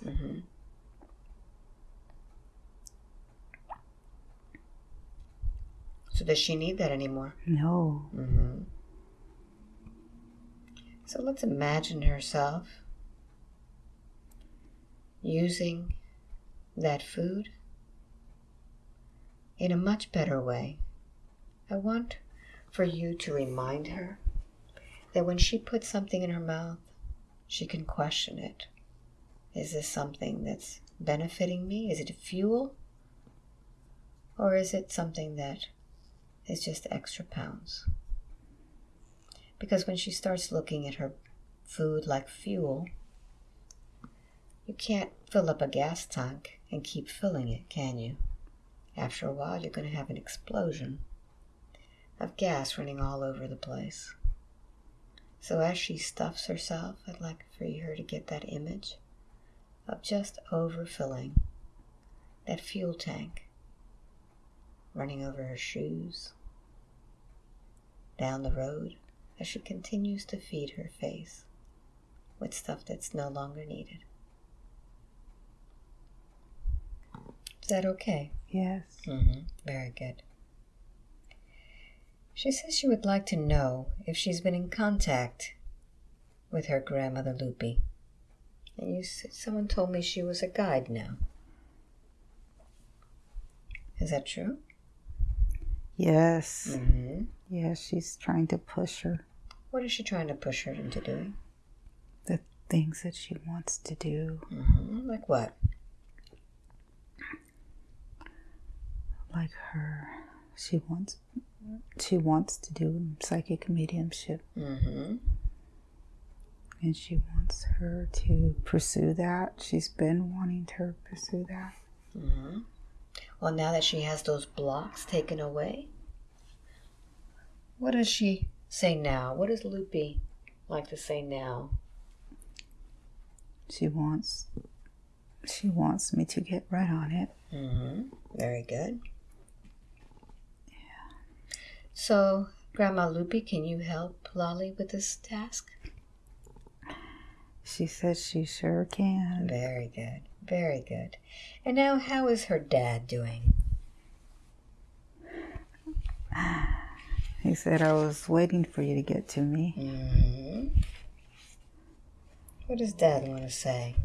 B: So does she need that anymore
A: No.
B: Mm-hmm. So let's imagine herself using that food in a much better way. I want for you to remind her that when she puts something in her mouth, she can question it. Is this something that's benefiting me? Is it a fuel? Or is it something that is just extra pounds? Because when she starts looking at her food like fuel, you can't fill up a gas tank and keep filling it, can you? After a while, you're going to have an explosion of gas running all over the place. So as she stuffs herself, I'd like for her to get that image of just overfilling that fuel tank running over her shoes, down the road, as she continues to feed her face with stuff that's no longer needed. Is that okay?
A: Yes.
B: Mm-hmm. Very good. She says she would like to know if she's been in contact with her grandmother Loopy. And you said someone told me she was a guide now. Is that true?
A: Yes.
B: Mm-hmm.
A: Yes, she's trying to push her
B: What is she trying to push her into doing?
A: the things that she wants to do.
B: Mm-hmm. Like what?
A: Like her she wants she wants to do psychic mediumship.
B: Mm-hmm.
A: and she wants her to pursue that. She's been wanting to pursue that.
B: Mm-hmm. Well, now that she has those blocks taken away, what does she say now? What does Loopy like to say now?
A: She wants she wants me to get right on it.
B: Mm-hmm. Very good. Yeah. So, Grandma Loopy, can you help Lolly with this task?
A: She says she sure can.
B: Very good. Very good. And now, how is her dad doing? [SIGHS]
A: He said I was waiting for you to get to me.
B: hmm What does Dad want to say?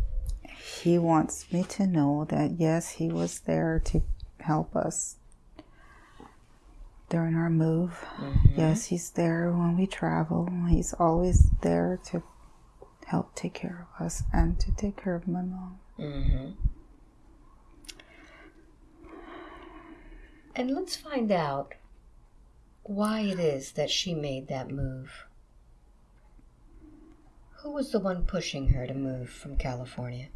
A: He wants me to know that yes, he was there to help us during our move.
B: Mhm.
A: Yes, he's there when we travel. He's always there to help take care of us and to take care of my mom.
B: hmm And let's find out why it is that she made that move. Who was the one pushing her to move from California?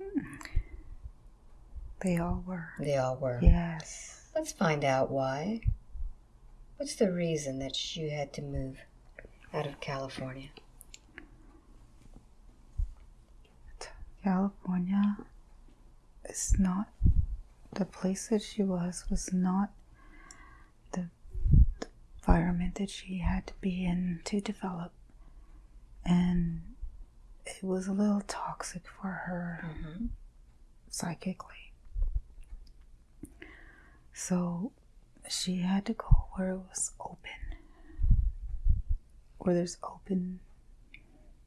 B: Hmm.
A: They all were.
B: They all were.
A: Yes.
B: Let's find out why. What's the reason that you had to move out of California?
A: California is not the place that she was was not the, the environment that she had to be in to develop. And it was a little toxic for her
B: Mm-hmm.
A: psychically. So she had to go where it was open where there's open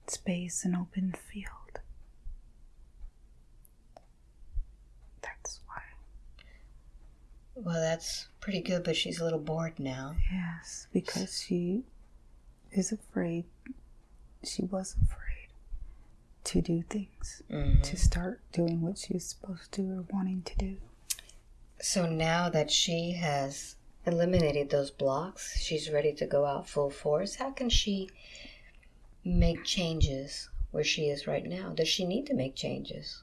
A: space and open field that's why
B: Well, that's pretty good, but she's a little bored now.
A: Yes, because she is afraid. She was afraid to do things,
B: Mhm.
A: to start doing what she was supposed to or wanting to do.
B: So now that she has eliminated those blocks, she's ready to go out full force. How can she make changes where she is right now? Does she need to make changes?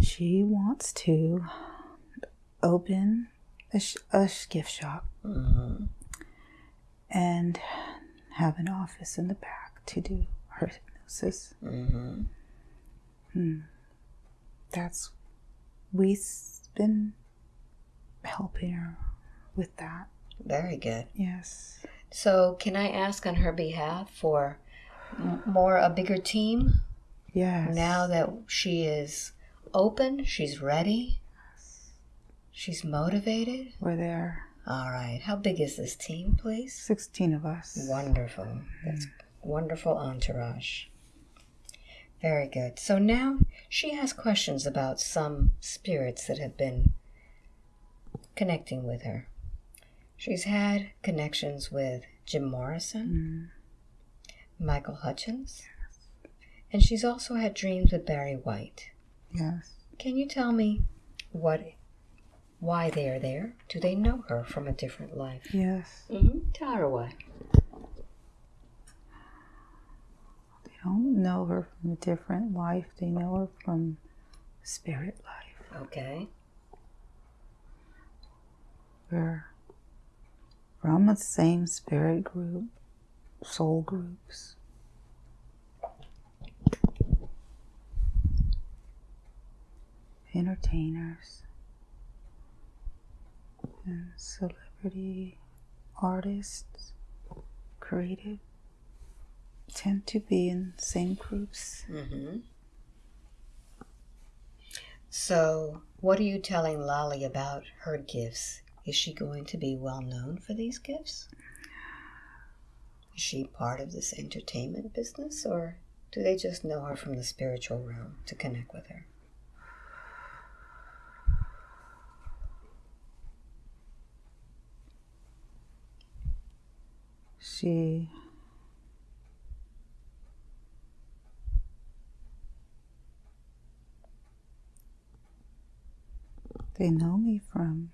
A: She wants to open a, sh- a gift shop
B: Mm-hmm.
A: and have an office in the back to do her hypnosis.
B: Mm-hmm.
A: That's we've been helping her with that.
B: Very good.
A: Yes.
B: So, can I ask on her behalf for more a bigger team
A: Yes.
B: now that she is open, she's ready, she's motivated?
A: we're there.
B: All right. How big is this team, please?
A: 16 of us.
B: Wonderful. That's wonderful entourage. Very good. So now she has questions about some spirits that have been connecting with her. She's had connections with Jim Morrison, mm. Michael Hutchence, and she's also had dreams with Barry White.
A: Yes.
B: Can you tell me what why they are there? Do they know her from a different life?
A: Yes.
B: Mm-hmm. Tell her why.
A: They don't know her from a different life. They know her from spirit life.
B: Okay.
A: We're from the same spirit group, soul groups. Entertainers and celebrity artists, creative, tend to be in the same groups.
B: Mm-hmm. So, what are you telling Lolly about her gifts? Is she going to be well known for these gifts? Is she part of this entertainment business, or do they just know her from the spiritual realm to connect with her?
A: She they know me from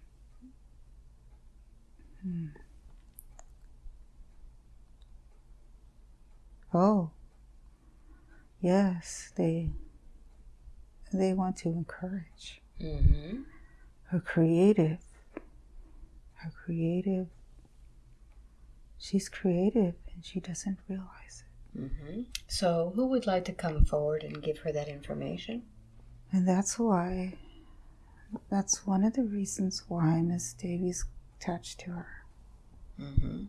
A: Oh, yes, they they want to encourage
B: Mm-hmm.
A: her creative, her creative. She's creative and she doesn't realize it.
B: Mm-hmm. So, who would like to come forward and give her that information?
A: And that's why, that's one of the reasons why Miss Davies attached to her.
B: Mm-hmm.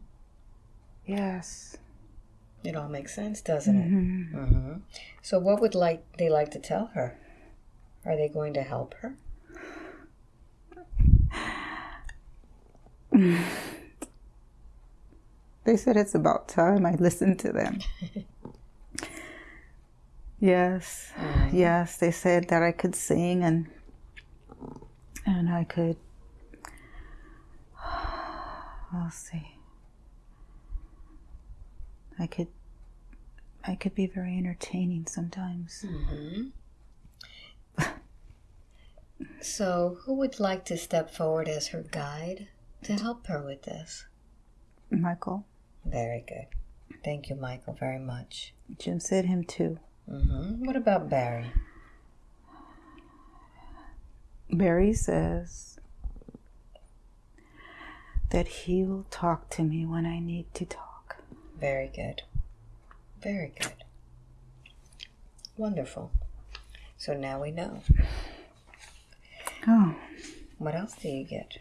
A: Yes.
B: It all makes sense, doesn't it?
A: Mhm.
B: Mm-hmm. So, what would like they like to tell her? Are they going to help her? [LAUGHS]
A: They said it's about time I listened to them. [LAUGHS] yes. Yes, they said that I could sing and and I could [SIGHS] I'll see. I could I could be very entertaining sometimes.
B: Mm-hmm. [LAUGHS] so, who would like to step forward as her guide to help her with this?
A: Michael,
B: Very good. Thank you, Michael, very much.
A: Jim said him too.
B: Mm-hmm. What about Barry?
A: Barry says that he will talk to me when I need to talk.
B: Very good. Very good. Wonderful. So now we know.
A: Oh,
B: What else do you get?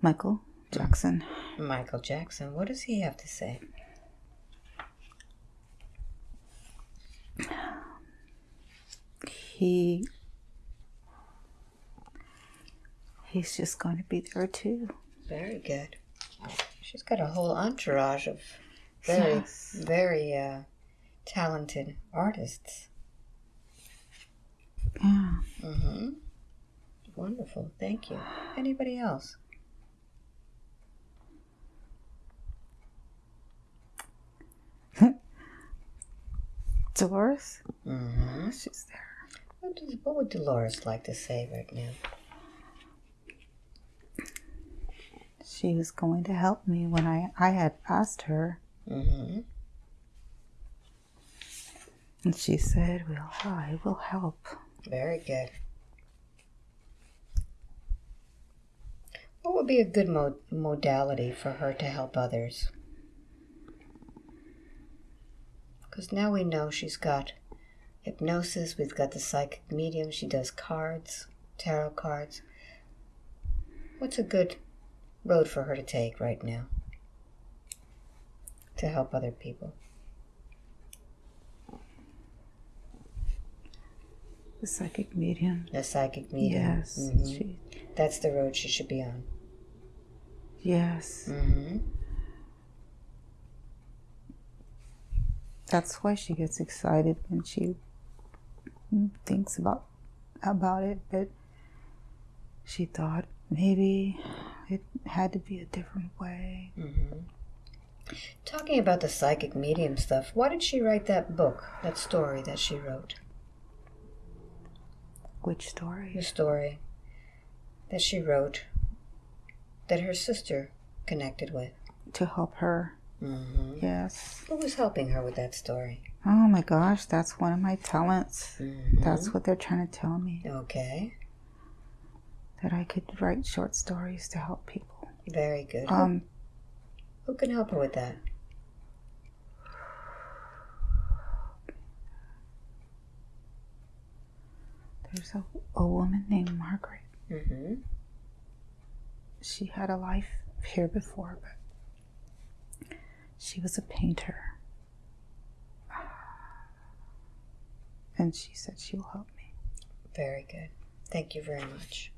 A: Michael Jackson.
B: Michael Jackson. What does he have to say?
A: He he's just going to be there too.
B: Very good. She's got a whole entourage of very,
A: Yes.
B: very uh, talented artists.
A: Yeah.
B: Mm-hmm. Wonderful. Thank you. Anybody else?
A: Dolores,
B: Mm-hmm.
A: she's there.
B: What, does, what would Dolores like to say right now?
A: She was going to help me when I I had asked her,
B: Mm-hmm.
A: and she said, "Well, I will help."
B: Very good. What would be a good mo- modality for her to help others? Because now we know she's got hypnosis, we've got the psychic medium, she does cards, tarot cards. What's a good road for her to take right now to help other people?
A: The psychic medium.
B: The psychic medium.
A: Yes.
B: Mhm.
A: She.
B: That's the road she should be on.
A: Yes.
B: Mm-hmm.
A: That's why she gets excited when she thinks about about it. But she thought maybe it had to be a different way.
B: Mm-hmm. Talking about the psychic medium stuff, why did she write that book, that story that she wrote?
A: Which story?
B: The story that she wrote that her sister connected with.
A: To help her.
B: Mm-hmm.
A: Yes.
B: Who was helping her with that story?
A: Oh my gosh, that's one of my talents.
B: Mhm.
A: That's what they're trying to tell me.
B: Okay,
A: That I could write short stories to help people.
B: very good. Who-
A: Um,
B: Who can help her with that?
A: there's a, a woman named Margaret.
B: Mm-hmm.
A: She had a life here before, but she was a painter. And she said she will help me.
B: Very good. Thank you very much.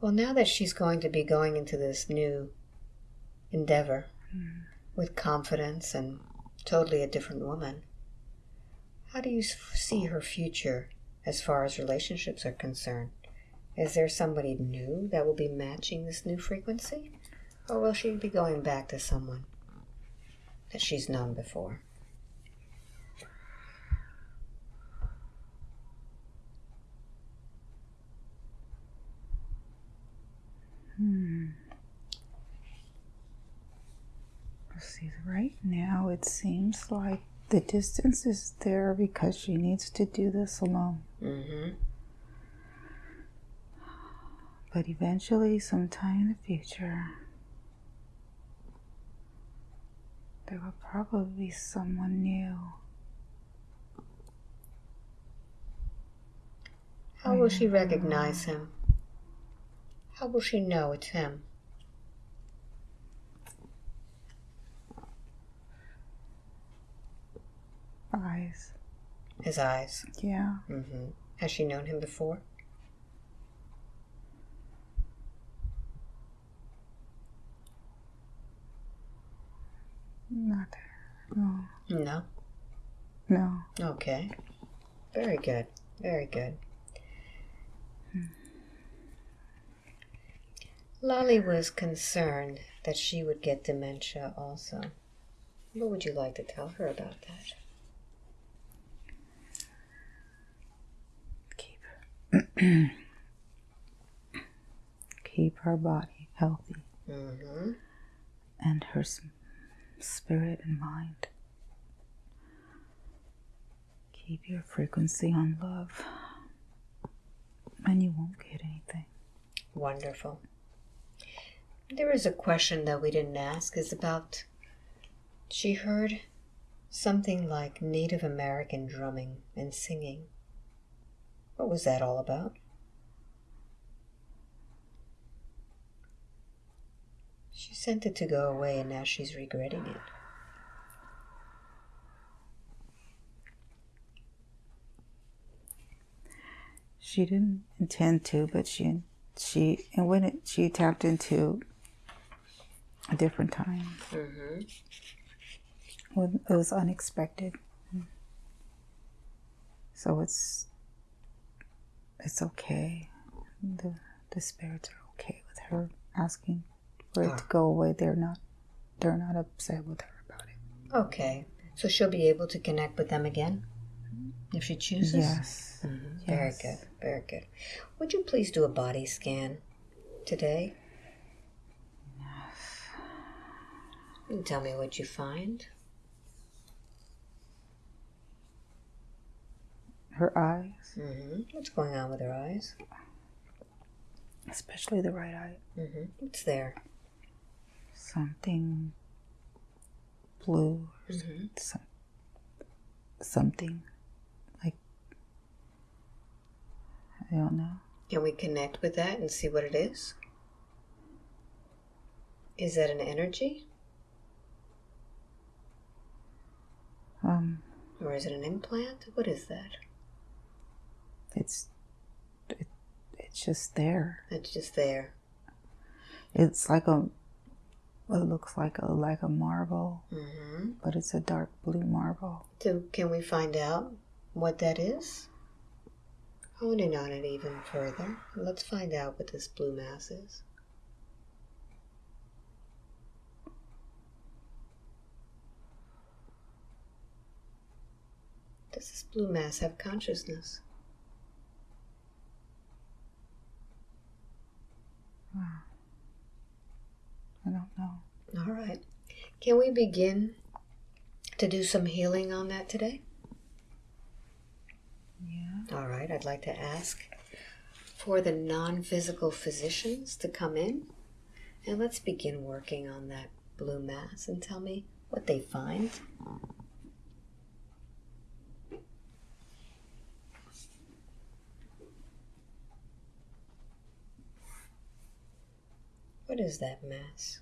B: Well, now that she's going to be going into this new endeavor with confidence and totally a different woman, how do you see her future as far as relationships are concerned? Is there somebody new that will be matching this new frequency? Oh, or will she be going back to someone that she's known before? Hmm.
A: See, right now it seems like the distance is there because she needs to do this alone.
B: Mm-hmm.
A: But eventually, sometime in the future, there will probably be someone new.
B: How will she recognize him? How will she know it's him?
A: Eyes.
B: His eyes.
A: Yeah.
B: Mm-hmm. Has she known him before?
A: Not there. No.
B: No.
A: No.
B: Okay. Very good. Very good. Lolly was concerned that she would get dementia also. What would you like to tell her about that?
A: Keep [CLEARS THROAT] keep her body healthy
B: Mm-hmm.
A: and her spirit and mind. Keep your frequency on love, and you won't get anything.
B: Wonderful. There is a question that we didn't ask is about she heard something like Native American drumming and singing. What was that all about? She sent it to go away and now she's regretting it.
A: She didn't intend to, but she she and when it she tapped into a different time
B: Mm-hmm.
A: when it was unexpected. So it's it's okay. The the spirits are okay with her asking for it to go away. They're not they're not upset with her about it.
B: Okay. So she'll be able to connect with them again if she chooses?
A: Yes.
B: Mhm. Very good. Very good. Would you please do a body scan today? And tell me what you find.
A: Her eyes, Mm
B: -hmm. What's going on with her eyes?
A: especially the right eye, Mm
B: -hmm. What's there?
A: Something blue,
B: hmm
A: some, something like I don't know.
B: Can we connect with that and see what it is? Is that an energy
A: Um,
B: or is it an implant? What is that?
A: it's it, it's just there.
B: It's just there.
A: It's like a it looks like a like a marble,
B: hmm
A: but it's a dark blue marble.
B: So, can we find out what that is? Hone in on it even further. Let's find out what this blue mass is. Does this blue mass have consciousness?
A: I don't know.
B: All right. Can we begin to do some healing on that today?
A: Yeah.
B: All right, I'd like to ask for the non physical physicians to come in and let's begin working on that blue mass and tell me what they find. What is that mass?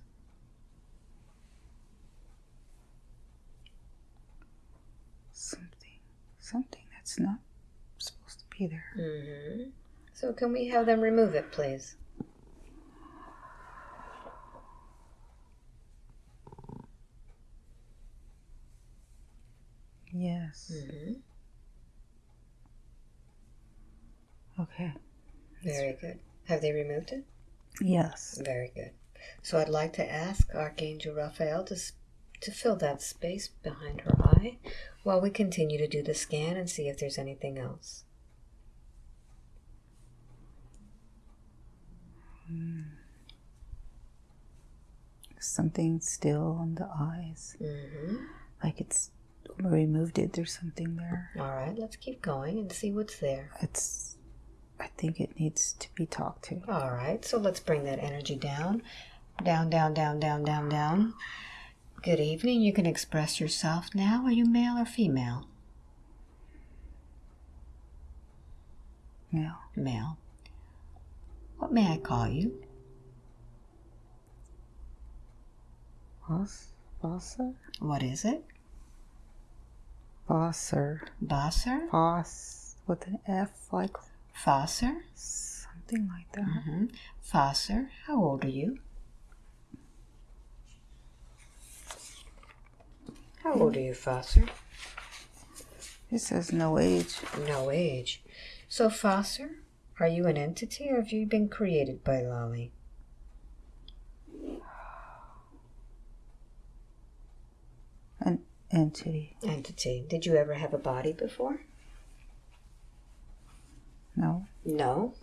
A: Something something that's not supposed to be there.
B: Mm-hmm. So, can we have them remove it, please?
A: Yes.
B: Mm-hmm.
A: Okay.
B: Very good. Have they removed it?
A: Yes.
B: Very good. So I'd like to ask Archangel Raphael to, to fill that space behind her eye while we continue to do the scan and see if there's anything else.
A: something still on the eyes.
B: Mm-hmm.
A: Like it's removed it. There's something there.
B: All right, let's keep going and see what's there.
A: It's. I think it needs to be talked to.
B: All right, so let's bring that energy down. Down, down, down, down, down, down. Good evening. You can express yourself now. Are you male or female?
A: Male.
B: Male. What may I call you?
A: Boss. Bosser.
B: What is it?
A: Bosser.
B: Bosser?
A: Boss with an F, like
B: Fosser?
A: something like that.
B: Mm-hmm. Fosser, how old are you? How old are you, Fosser?
A: It says no age.
B: No age. So, Fosser, are you an entity or have you been created by Lolly?
A: An entity.
B: Entity. Did you ever have a body before?
A: No.
B: No.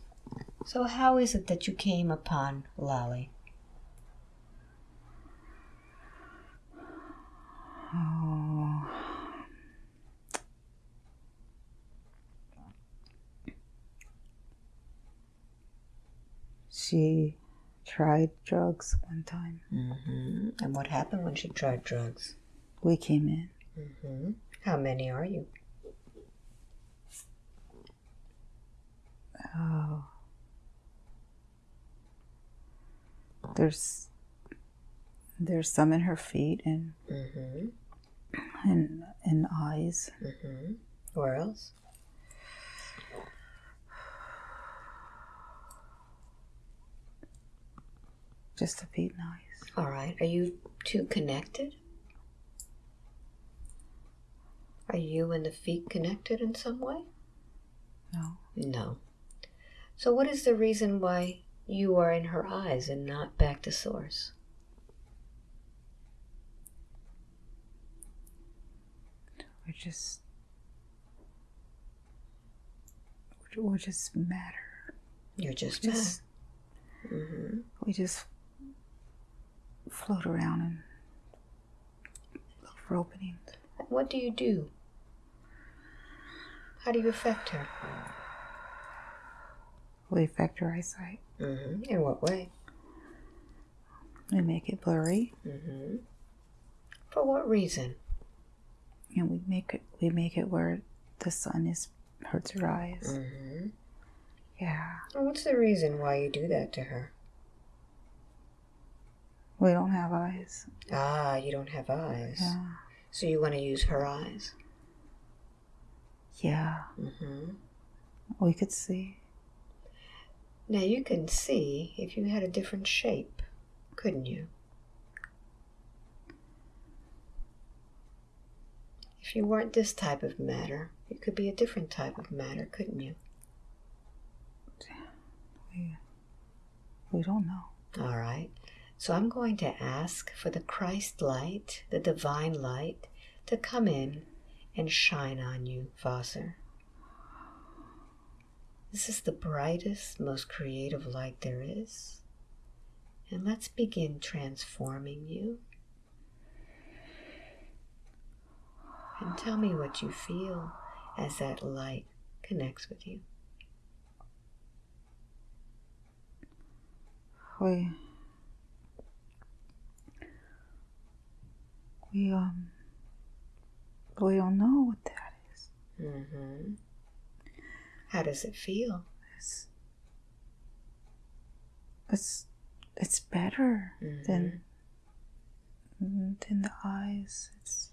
B: So, how is it that you came upon Lolly?
A: Oh. She tried drugs one time.
B: Mm-hmm. And what happened when she tried drugs?
A: We came in.
B: Mm-hmm. How many are you?
A: Oh. There's there's some in her feet and
B: Mm-hmm.
A: and and eyes.
B: Mm-hmm. Where else?
A: Just the feet and eyes.
B: All right. Are you two connected? Are you and the feet connected in some way?
A: No.
B: No. So, what is the reason why you are in her eyes and not back to source?
A: We're just we're just matter.
B: You're just,
A: Just.
B: Mm-hmm.
A: we just float around and look for openings.
B: What do you do? How do you affect her?
A: We affect your eyesight.
B: Mm-hmm. In what way?
A: We make it blurry,
B: Mm-hmm. For what reason?
A: and we make it we make it where the sun is hurts her eyes.
B: Mm-hmm.
A: Yeah,
B: And what's the reason why you do that to her?
A: we don't have eyes.
B: Ah, you don't have eyes.
A: Yeah,
B: So you want to use her eyes.
A: yeah.
B: Mm-hmm.
A: We could see.
B: Now you can see if you had a different shape, couldn't you? If you weren't this type of matter, you could be a different type of matter, couldn't you?
A: We we don't know.
B: All right. So I'm going to ask for the Christ light, the divine light, to come in and shine on you, Vosser. This is the brightest, most creative light there is. And let's begin transforming you. And tell me what you feel as that light connects with you.
A: We we um we don't know what that is.
B: Mm-hmm. How does it feel?
A: It's it's it's better mm-hmm. than mm, than the eyes. It's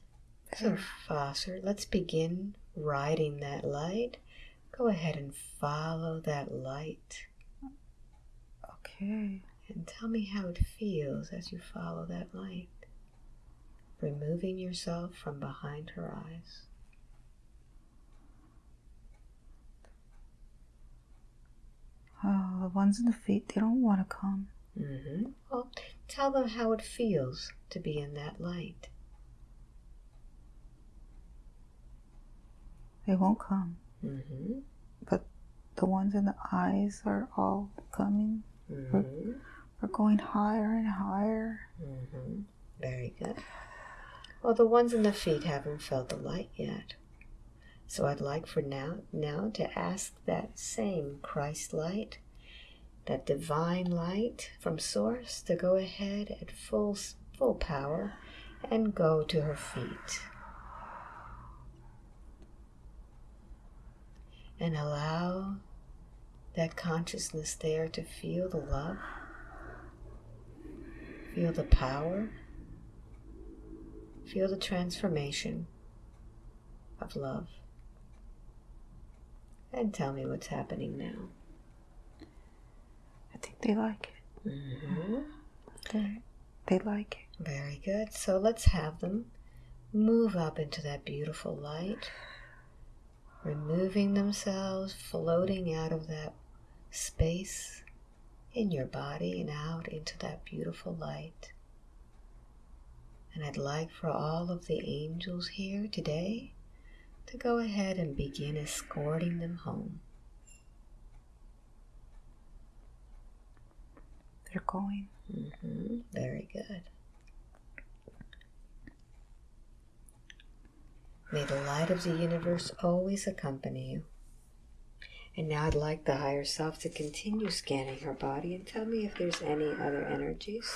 B: So, Foster, let's begin riding that light. Go ahead and follow that light
A: okay.
B: and tell me how it feels as you follow that light. Removing yourself from behind her eyes.
A: Oh, the ones in the feet, they don't want to come.
B: Mm-hmm. Well, tell them how it feels to be in that light.
A: They won't come.
B: Mm-hmm.
A: The ones in the eyes are all coming.
B: Mm-hmm.
A: are going higher and higher.
B: Mm-hmm. Very good. Well, the ones in the feet haven't felt the light yet. So I'd like for now now to ask that same Christ light, that divine light from source to go ahead at full full power and go to her feet. And allow that consciousness there to feel the love, feel the power, feel the transformation of love. And tell me what's happening now.
A: I think they like it.
B: Mm-hmm.
A: They, they like it.
B: Very good. So let's have them move up into that beautiful light, removing themselves, floating out of that space in your body and out into that beautiful light. And I'd like for all of the angels here today to go ahead and begin escorting them home.
A: They're going.
B: Mm-hmm. Very good. May the light of the universe always accompany you. And now I'd like the higher self to continue scanning her body and tell me if there's any other energies.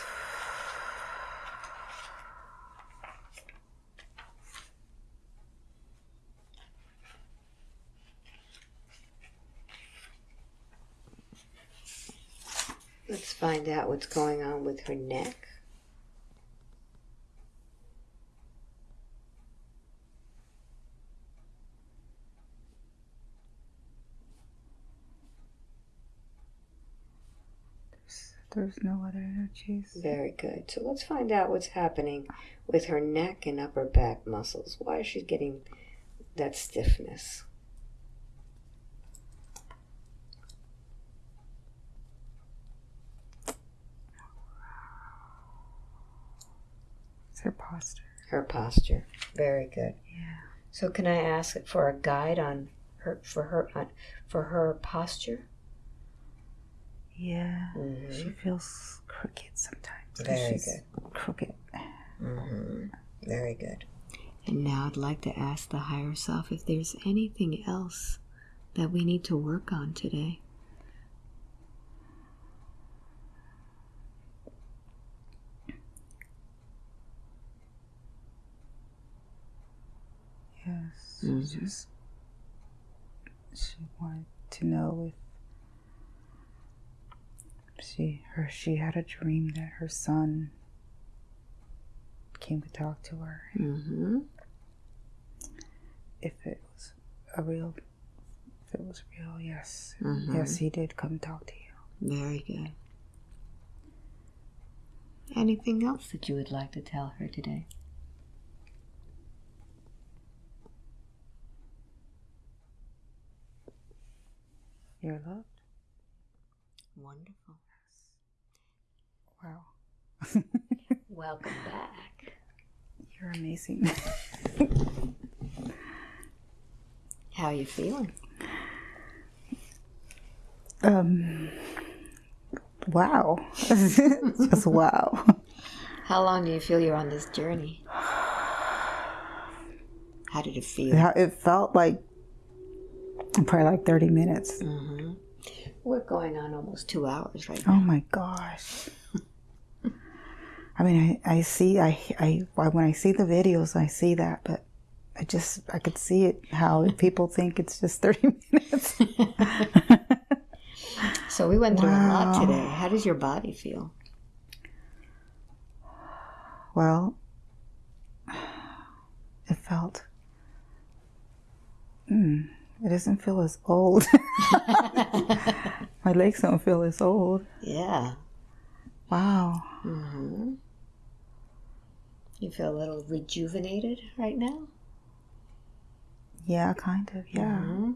B: Let's find out what's going on with her neck.
A: There's no other energies.
B: Very good. So let's find out what's happening with her neck and upper back muscles. Why is she getting that stiffness?
A: Her posture.
B: Her posture. Very good.
A: Yeah.
B: So can I ask for a guide on her for her on, for her posture?
A: Yeah.
B: Mhm.
A: She feels crooked sometimes.
B: Very
A: she's
B: good.
A: Crooked.
B: Mm-hmm. Very good. And now I'd like to ask the higher self if there's anything else that we need to work on today.
A: Yes.
B: Mhm.
A: She just she wanted to know if she her she had a dream that her son came to talk to her.
B: Mm-hmm.
A: If it was a real if it was real, yes.
B: Mhm.
A: Yes, he did come talk to you.
B: Very good. Anything else that you would like to tell her today?
A: You're loved?
B: Wonderful.
A: Wow. [LAUGHS]
B: Welcome back.
A: You're amazing. [LAUGHS]
B: How are you feeling?
A: um wow. [LAUGHS] Just wow.
B: How long do you feel you're on this journey? How did it feel?
A: It felt like probably like 30 minutes.
B: Mm-hmm. We're going on almost two hours right
A: Oh my gosh. I mean, I, I see, I, I, when I see the videos, I see that, but I just, I could see it, how people think it's just 30 [LAUGHS] minutes.
B: So we went through a lot today. How does your body feel?
A: well, it felt, mm, it doesn't feel as old. [LAUGHS] My legs don't feel as old.
B: Yeah.
A: Wow.
B: Mm-hmm. You feel a little rejuvenated right now?
A: Yeah, kind of. Yeah.
B: hmm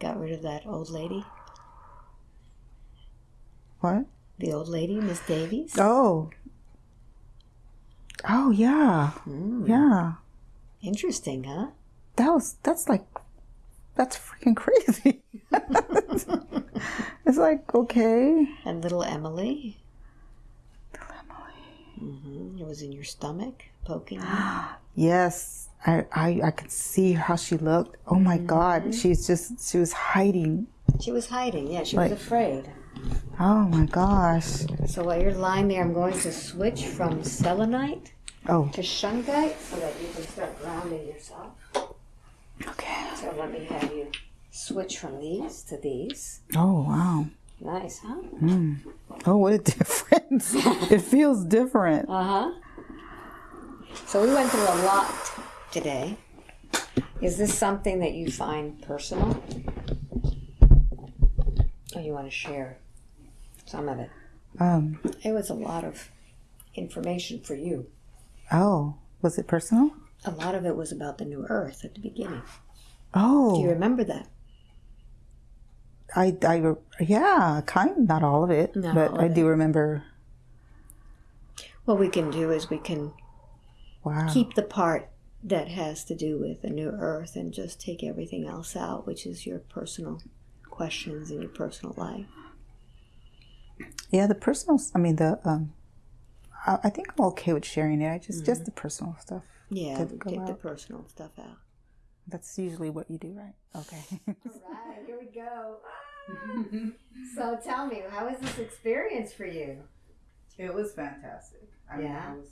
B: Got rid of that old lady?
A: What?
B: The old lady, Miss Davies?
A: Oh. Oh, yeah.
B: Mm.
A: Yeah.
B: Interesting, huh?
A: That was, that's like, that's freaking crazy. [LAUGHS] it's like, okay.
B: And little Emily? Mm-hmm. It was in your stomach, poking you. [GASPS]
A: Yes, I, I I could see how she looked. Oh my
B: Mm-hmm.
A: God, she's just she was hiding.
B: She was hiding. Yeah, she
A: Like-
B: was afraid.
A: Oh my gosh.
B: So while you're lying there, I'm going to switch from selenite
A: Oh,
B: to shungite so that you can start grounding yourself.
A: okay.
B: So let me have you switch from these to these.
A: Oh wow.
B: Nice, huh?
A: Oh, what a [LAUGHS] difference! it feels different.
B: Uh huh. So we went through a lot today. Is this something that you find personal? Or you want to share some of it?
A: Um.
B: It was a lot of information for you.
A: Oh, was it personal?
B: A lot of it was about the new earth at the beginning.
A: Oh,
B: Do you remember that?
A: I, I, yeah, kind of not all of it,
B: Not
A: but I
B: of
A: do remember.
B: What we can do is we can
A: Wow.
B: keep the part that has to do with the new earth and just take everything else out, which is your personal questions in your personal life.
A: Yeah, the personal. I mean, the um, I, I think I'm okay with sharing it. I just just the personal stuff.
B: Yeah,
A: it
B: take the personal stuff out.
A: That's usually what you do, right? Okay.
B: Right, here we go. Ah. so tell me, how was this experience for you?
A: It was fantastic. I
B: mean, Yeah.
A: Was,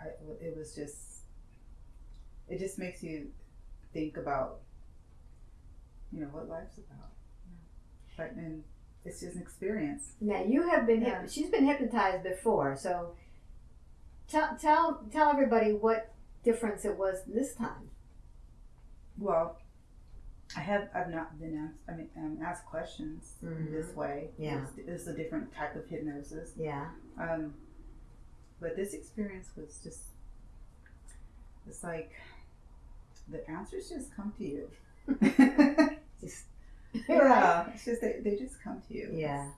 A: I, it was just, it just makes you think about, you know, what life's about. But and it's just an experience.
B: Now you have been
A: Yeah.
B: hyp- she's been hypnotized before, so tell tell tell everybody what difference it was this time.
A: Well, I have I've not been asked. I mean, um, asked questions
B: Mhm.
A: this way.
B: Yeah.
A: it's, it's a different type of hypnosis.
B: Yeah.
A: Um, but this experience was just, it's like the answers just come to you. [LAUGHS] [LAUGHS]
B: Just
A: yeah, it's just they, they just come to you.
B: Yeah.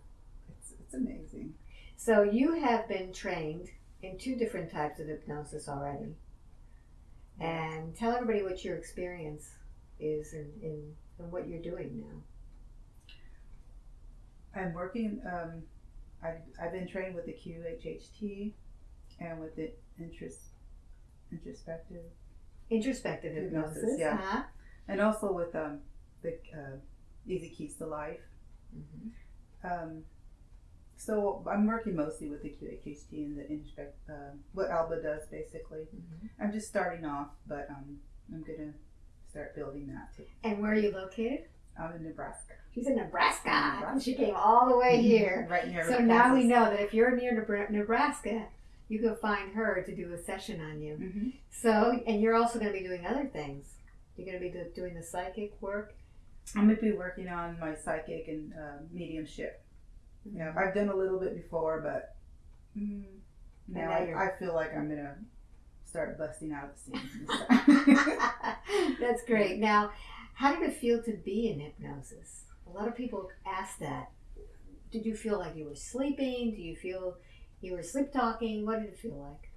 A: It's, it's amazing.
B: So you have been trained in two different types of hypnosis already. And tell everybody what your experience is in, in, in what you're doing now.
A: I'm working. Um, I I've been trained with the QHHT and with the interest introspective,
B: Introspective
A: Hypnosis,
B: hypnosis.
A: yeah.
B: Uh-huh.
A: and also with um the uh, Easy Keys to Life.
B: Mhm.
A: Um, so I'm working mostly with the QHHT and the inspect, uh, what Alba does basically.
B: Mhm.
A: I'm just starting off, but um, I'm gonna start building that too.
B: And where are you located?
A: I'm in Nebraska.
B: She's in Nebraska.
A: Nebraska.
B: She came all the way here. [LAUGHS]
A: right near.
B: So now we know that if you're near Nebraska, you can find her to do a session on you.
A: Mhm.
B: So, and you're also going to be doing other things. You're going to be do- doing the psychic work.
A: I'm gonna be working on my psychic and uh, mediumship. Yeah. I've done a little bit before, but mm, now,
B: now
A: I, I feel like I'm gonna start busting out of the seams. [LAUGHS] [LAUGHS]
B: That's great. Now, how did it feel to be in hypnosis? A lot of people ask that. Did you feel like you were sleeping? Do you feel you were sleep talking? What did it feel like?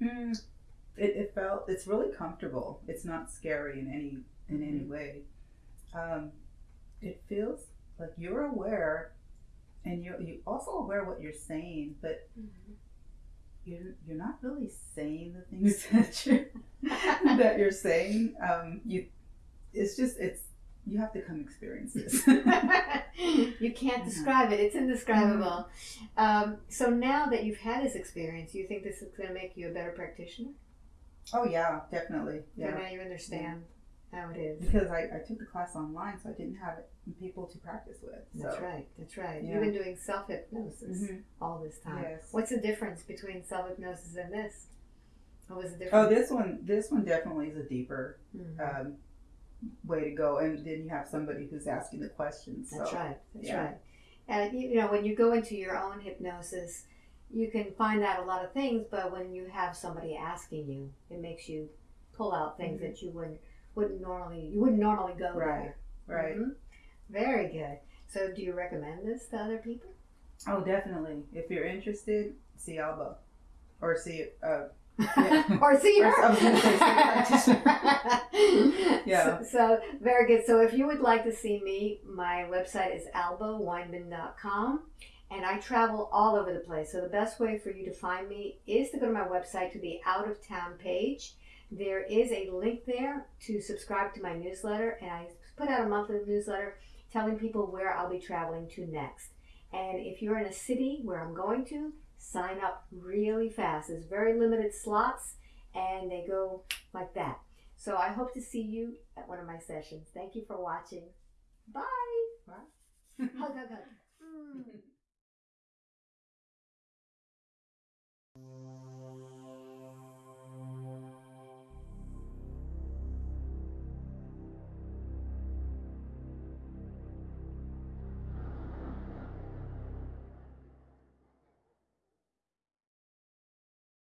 A: Mm, it, it felt it's really comfortable. It's not scary in any in any
B: Mm-hmm.
A: way. Um, it feels like you're aware, and you you also aware what you're saying, but you're you're not really saying the things [LAUGHS] that you that you're saying. Um, you it's just it's you have to come experience this. [LAUGHS]
B: you can't describe it. It's indescribable. Um, so now that you've had this experience, you think this is going to make you a better practitioner?
A: oh yeah, definitely.
B: So
A: Yeah.
B: now you understand how it is.
A: Because I, I took the class online, so I didn't have people to practice with.
B: That's right. That's right.
A: Yeah.
B: You've been doing self hypnosis
A: Mhm.
B: all this time.
A: Yes.
B: What's the difference between self hypnosis and this? What was the
A: Oh, this one, this one definitely is a deeper
B: Mhm.
A: um, way to go, and then you have somebody who's asking the questions. So.
B: That's right. That's
A: yeah.
B: right. And you know, when you go into your own hypnosis, you can find out a lot of things, but when you have somebody asking you, it makes you pull out things
A: Mhm.
B: that you wouldn't wouldn't normally you wouldn't normally go
A: Right.
B: there.
A: Right.
B: Mhm. Very good. So, do you recommend this to other people?
A: Oh, definitely. If you're interested, see Alba, or see uh, [LAUGHS] Yeah.
B: or see her.
A: Gonna say. [LAUGHS] Yeah.
B: So, so, very good. So if you would like to see me, my website is albaweinman.com. and I travel all over the place. So the best way for you to find me is to go to my website to the out of town page. There is a link there to subscribe to my newsletter, and I put out a monthly newsletter telling people where I'll be traveling to next. And if you're in a city where I'm going to, sign up really fast. There's very limited slots and they go like that. So I hope to see you at one of my sessions. Thank you for watching. Bye. Hug, hug, hug. [LAUGHS] Mm.